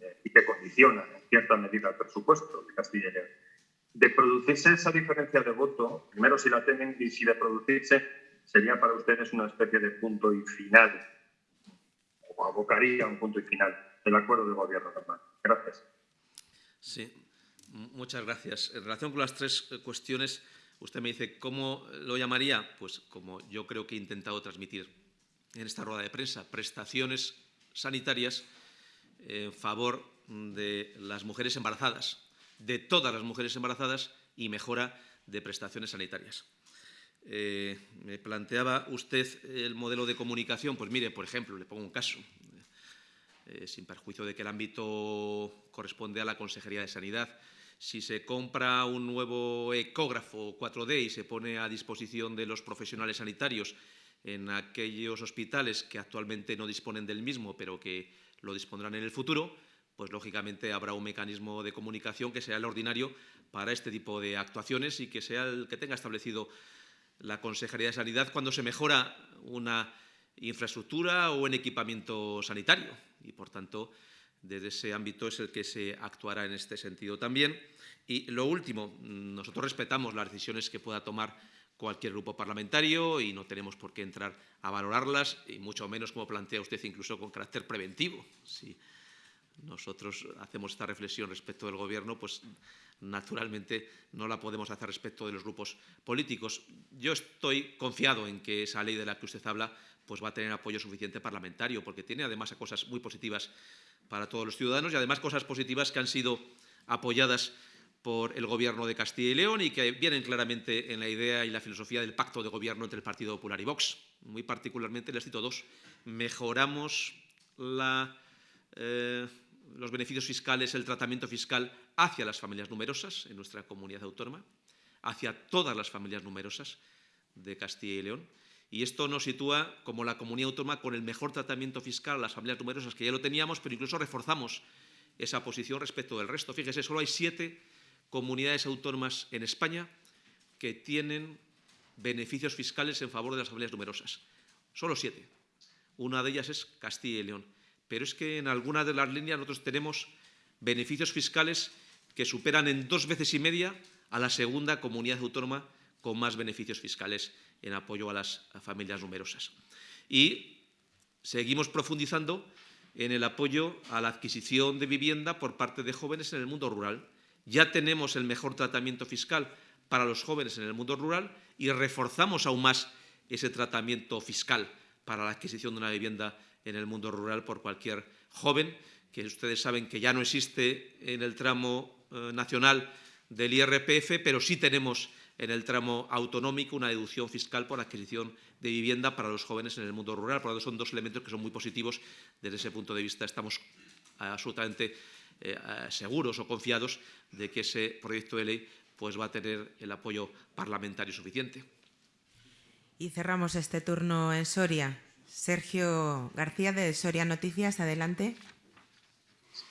eh, y que condiciona en cierta medida el presupuesto de Castilla y León. De producirse esa diferencia de voto, primero si la temen y si de producirse, sería para ustedes una especie de punto y final, o abocaría un punto y final del acuerdo de gobierno Gracias. Sí, muchas gracias. En relación con las tres eh, cuestiones, usted me dice, ¿cómo lo llamaría? Pues como yo creo que he intentado transmitir en esta rueda de prensa, prestaciones sanitarias en favor de las mujeres embarazadas, de todas las mujeres embarazadas y mejora de prestaciones sanitarias. Eh, me planteaba usted el modelo de comunicación, pues mire, por ejemplo, le pongo un caso, eh, sin perjuicio de que el ámbito corresponde a la Consejería de Sanidad. Si se compra un nuevo ecógrafo 4D y se pone a disposición de los profesionales sanitarios en aquellos hospitales que actualmente no disponen del mismo, pero que lo dispondrán en el futuro, pues lógicamente habrá un mecanismo de comunicación que sea el ordinario para este tipo de actuaciones y que sea el que tenga establecido la Consejería de Sanidad cuando se mejora una infraestructura o un equipamiento sanitario. Y, por tanto, desde ese ámbito es el que se actuará en este sentido también. Y lo último, nosotros respetamos las decisiones que pueda tomar cualquier grupo parlamentario y no tenemos por qué entrar a valorarlas, y mucho menos, como plantea usted, incluso con carácter preventivo. Si nosotros hacemos esta reflexión respecto del Gobierno, pues naturalmente no la podemos hacer respecto de los grupos políticos. Yo estoy confiado en que esa ley de la que usted habla pues va a tener apoyo suficiente parlamentario, porque tiene además cosas muy positivas para todos los ciudadanos y además cosas positivas que han sido apoyadas por el Gobierno de Castilla y León y que vienen claramente en la idea y la filosofía del pacto de gobierno entre el Partido Popular y Vox. Muy particularmente les cito dos. Mejoramos eh, los beneficios fiscales, el tratamiento fiscal hacia las familias numerosas en nuestra comunidad autónoma, hacia todas las familias numerosas de Castilla y León. Y esto nos sitúa como la comunidad autónoma con el mejor tratamiento fiscal a las familias numerosas, que ya lo teníamos, pero incluso reforzamos esa posición respecto del resto. Fíjese, solo hay siete comunidades autónomas en España que tienen beneficios fiscales en favor de las familias numerosas. Solo siete. Una de ellas es Castilla y León. Pero es que en algunas de las líneas nosotros tenemos beneficios fiscales que superan en dos veces y media a la segunda comunidad autónoma con más beneficios fiscales en apoyo a las familias numerosas. Y seguimos profundizando en el apoyo a la adquisición de vivienda por parte de jóvenes en el mundo rural. Ya tenemos el mejor tratamiento fiscal para los jóvenes en el mundo rural y reforzamos aún más ese tratamiento fiscal para la adquisición de una vivienda en el mundo rural por cualquier joven, que ustedes saben que ya no existe en el tramo eh, nacional del IRPF, pero sí tenemos en el tramo autonómico una deducción fiscal por adquisición de vivienda para los jóvenes en el mundo rural. Por lo tanto, son dos elementos que son muy positivos. Desde ese punto de vista estamos absolutamente eh, seguros o confiados de que ese proyecto de ley pues, va a tener el apoyo parlamentario suficiente. Y cerramos este turno en Soria. Sergio García de Soria Noticias, adelante.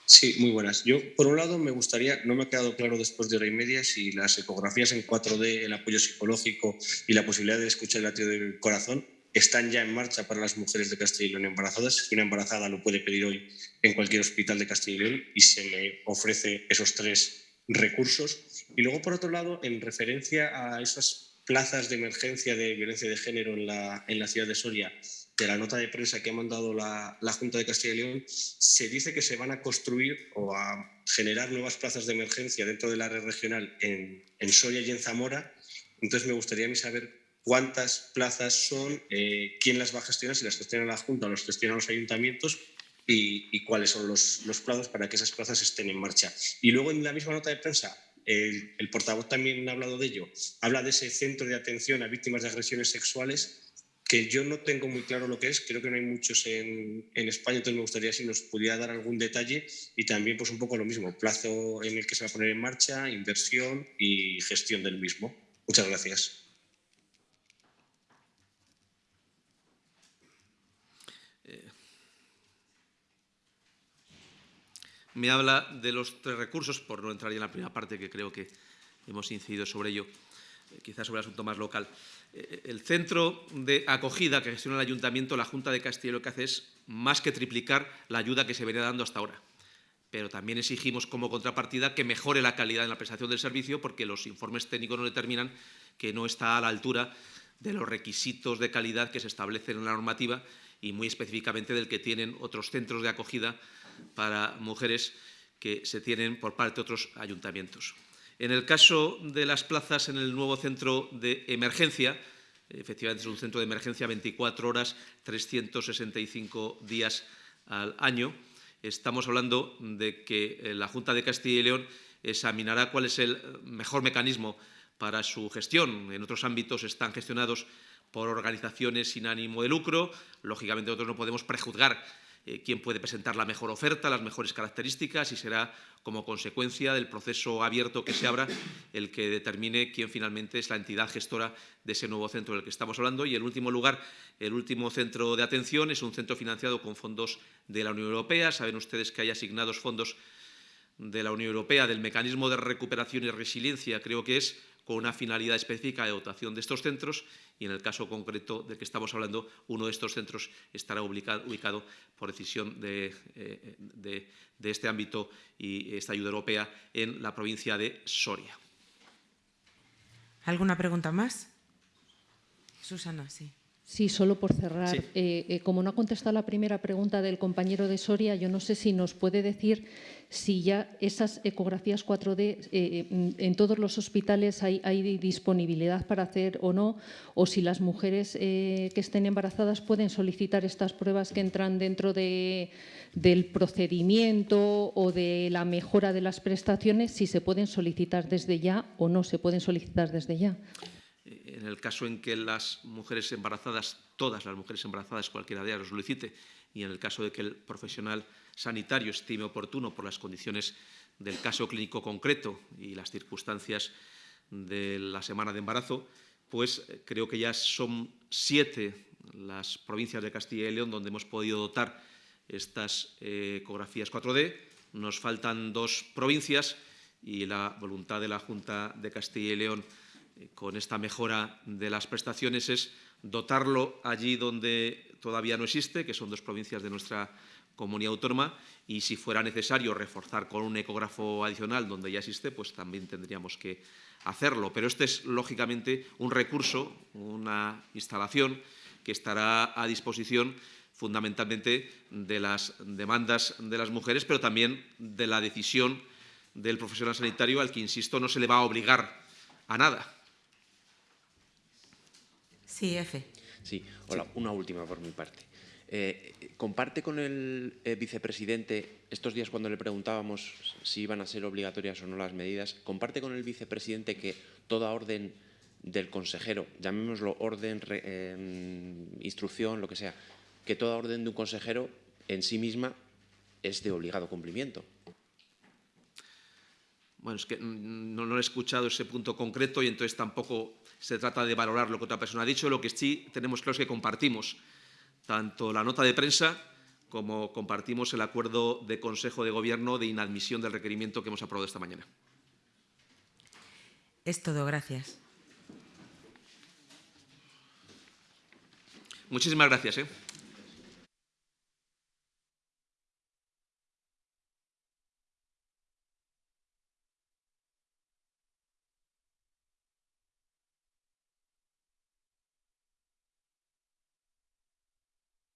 Sí, muy buenas. Yo, por un lado, me gustaría, no me ha quedado claro después de hora y media si las ecografías en 4D, el apoyo psicológico y la posibilidad de escuchar el latido del corazón están ya en marcha para las mujeres de Castilla y León embarazadas. Una embarazada lo puede pedir hoy en cualquier hospital de Castilla y León y se le ofrece esos tres recursos. Y luego, por otro lado, en referencia a esas plazas de emergencia de violencia de género en la, en la ciudad de Soria, de la nota de prensa que ha mandado la, Junta de Castilla y León, se dice que se van a construir o a generar nuevas plazas de emergencia dentro del área regional en, en y en Zamora. Entonces, me gustaría saber cuántas plazas son, eh, quién las va a gestionar, si las gestiona la Junta o las gestionan los ayuntamientos y, cuáles son los, los, plazos para que esas plazas estén en marcha. Y luego en la misma nota de prensa, el, portavoz también ha hablado de ello, habla de ese centro de atención a víctimas de agresiones sexuales que yo no tengo muy claro lo que es, creo que no hay muchos en, en, España, entonces me gustaría si nos pudiera dar algún detalle y también pues un poco lo mismo, plazo en el que se va a poner en marcha, inversión y gestión del mismo. Muchas gracias. me habla de los tres recursos, por no entrar ya en la primera parte, que creo que hemos incidido sobre ello, eh, quizás sobre el asunto más local. Eh, el centro de acogida que gestiona el Ayuntamiento, la Junta de Castilla lo que hace es más que triplicar la ayuda que se venía dando hasta ahora. Pero también exigimos como contrapartida que mejore la calidad en la prestación del servicio porque los informes técnicos nos determinan que no está a la altura de los requisitos de calidad que se establecen en la normativa y muy específicamente del que tienen otros centros de acogida para mujeres que se tienen por parte de otros ayuntamientos. En el caso de las plazas en el nuevo centro de emergencia, efectivamente es un centro de emergencia 24 horas, 365 días al año, estamos hablando de que eh, la Junta de Castilla y León examinará cuál es el mejor mecanismo para su gestión. En otros ámbitos están gestionados por organizaciones sin ánimo de lucro. Lógicamente nosotros no podemos prejuzgar eh, quién puede presentar la mejor oferta, las mejores características y será como consecuencia del proceso abierto que se abra el que determine quién finalmente es la entidad gestora de ese nuevo centro del que estamos hablando. Y en último lugar, el último centro de atención es un centro financiado con fondos de la Unión Europea. Saben ustedes que hay asignados fondos de la Unión Europea del mecanismo de recuperación y resiliencia, creo que es, con una finalidad específica de dotación de estos centros y en el caso concreto del que estamos hablando, uno de estos centros estará ubicado, por decisión eh, de, de este ámbito y esta ayuda europea en la provincia de Soria. ¿Alguna pregunta más? Susana, sí. Sí, solo por cerrar. Eh, eh, como no ha contestado la primera pregunta del compañero de Soria, yo no sé si nos puede decir si ya esas ecografías 4D eh, en todos los hospitales hay, disponibilidad para hacer o no, o si las mujeres que estén embarazadas pueden solicitar estas pruebas que entran dentro del procedimiento o de la mejora de las prestaciones, si se pueden solicitar desde ya o no se pueden solicitar desde ya en el caso en que las mujeres embarazadas, todas las mujeres embarazadas, cualquiera de ellas lo solicite, y en el caso de que el profesional sanitario estime oportuno por las condiciones del caso clínico concreto y las circunstancias de la semana de embarazo, pues eh, creo que ya son siete las provincias de Castilla y León donde hemos podido dotar estas eh, ecografías 4D. Nos faltan dos provincias y la voluntad de la Junta de Castilla y León con esta mejora de las prestaciones es dotarlo allí donde todavía no existe, que son dos provincias de nuestra comunidad autónoma, y si fuera necesario reforzar con un ecógrafo adicional donde ya existe, pues también tendríamos que hacerlo. Pero este es, lógicamente, un recurso, una instalación que estará a disposición fundamentalmente de las demandas de las mujeres, pero también de la decisión del profesional sanitario al que, insisto, no se le va a obligar a nada. Sí, F. Sí, hola, una última por mi parte. Eh, ¿Comparte con el eh, vicepresidente, estos días cuando le preguntábamos si iban a ser obligatorias o no las medidas, comparte con el vicepresidente que toda orden del consejero, llamémoslo orden, em, instrucción, lo que sea, que toda orden de un consejero en sí misma es de obligado cumplimiento? Bueno, es que no, no he escuchado ese punto concreto y entonces tampoco se trata de valorar lo que otra persona ha dicho, lo que sí tenemos claro es que compartimos tanto la nota de prensa como compartimos el acuerdo de Consejo de Gobierno de inadmisión del requerimiento que hemos aprobado esta mañana. Es todo, gracias. Muchísimas gracias. ¿eh?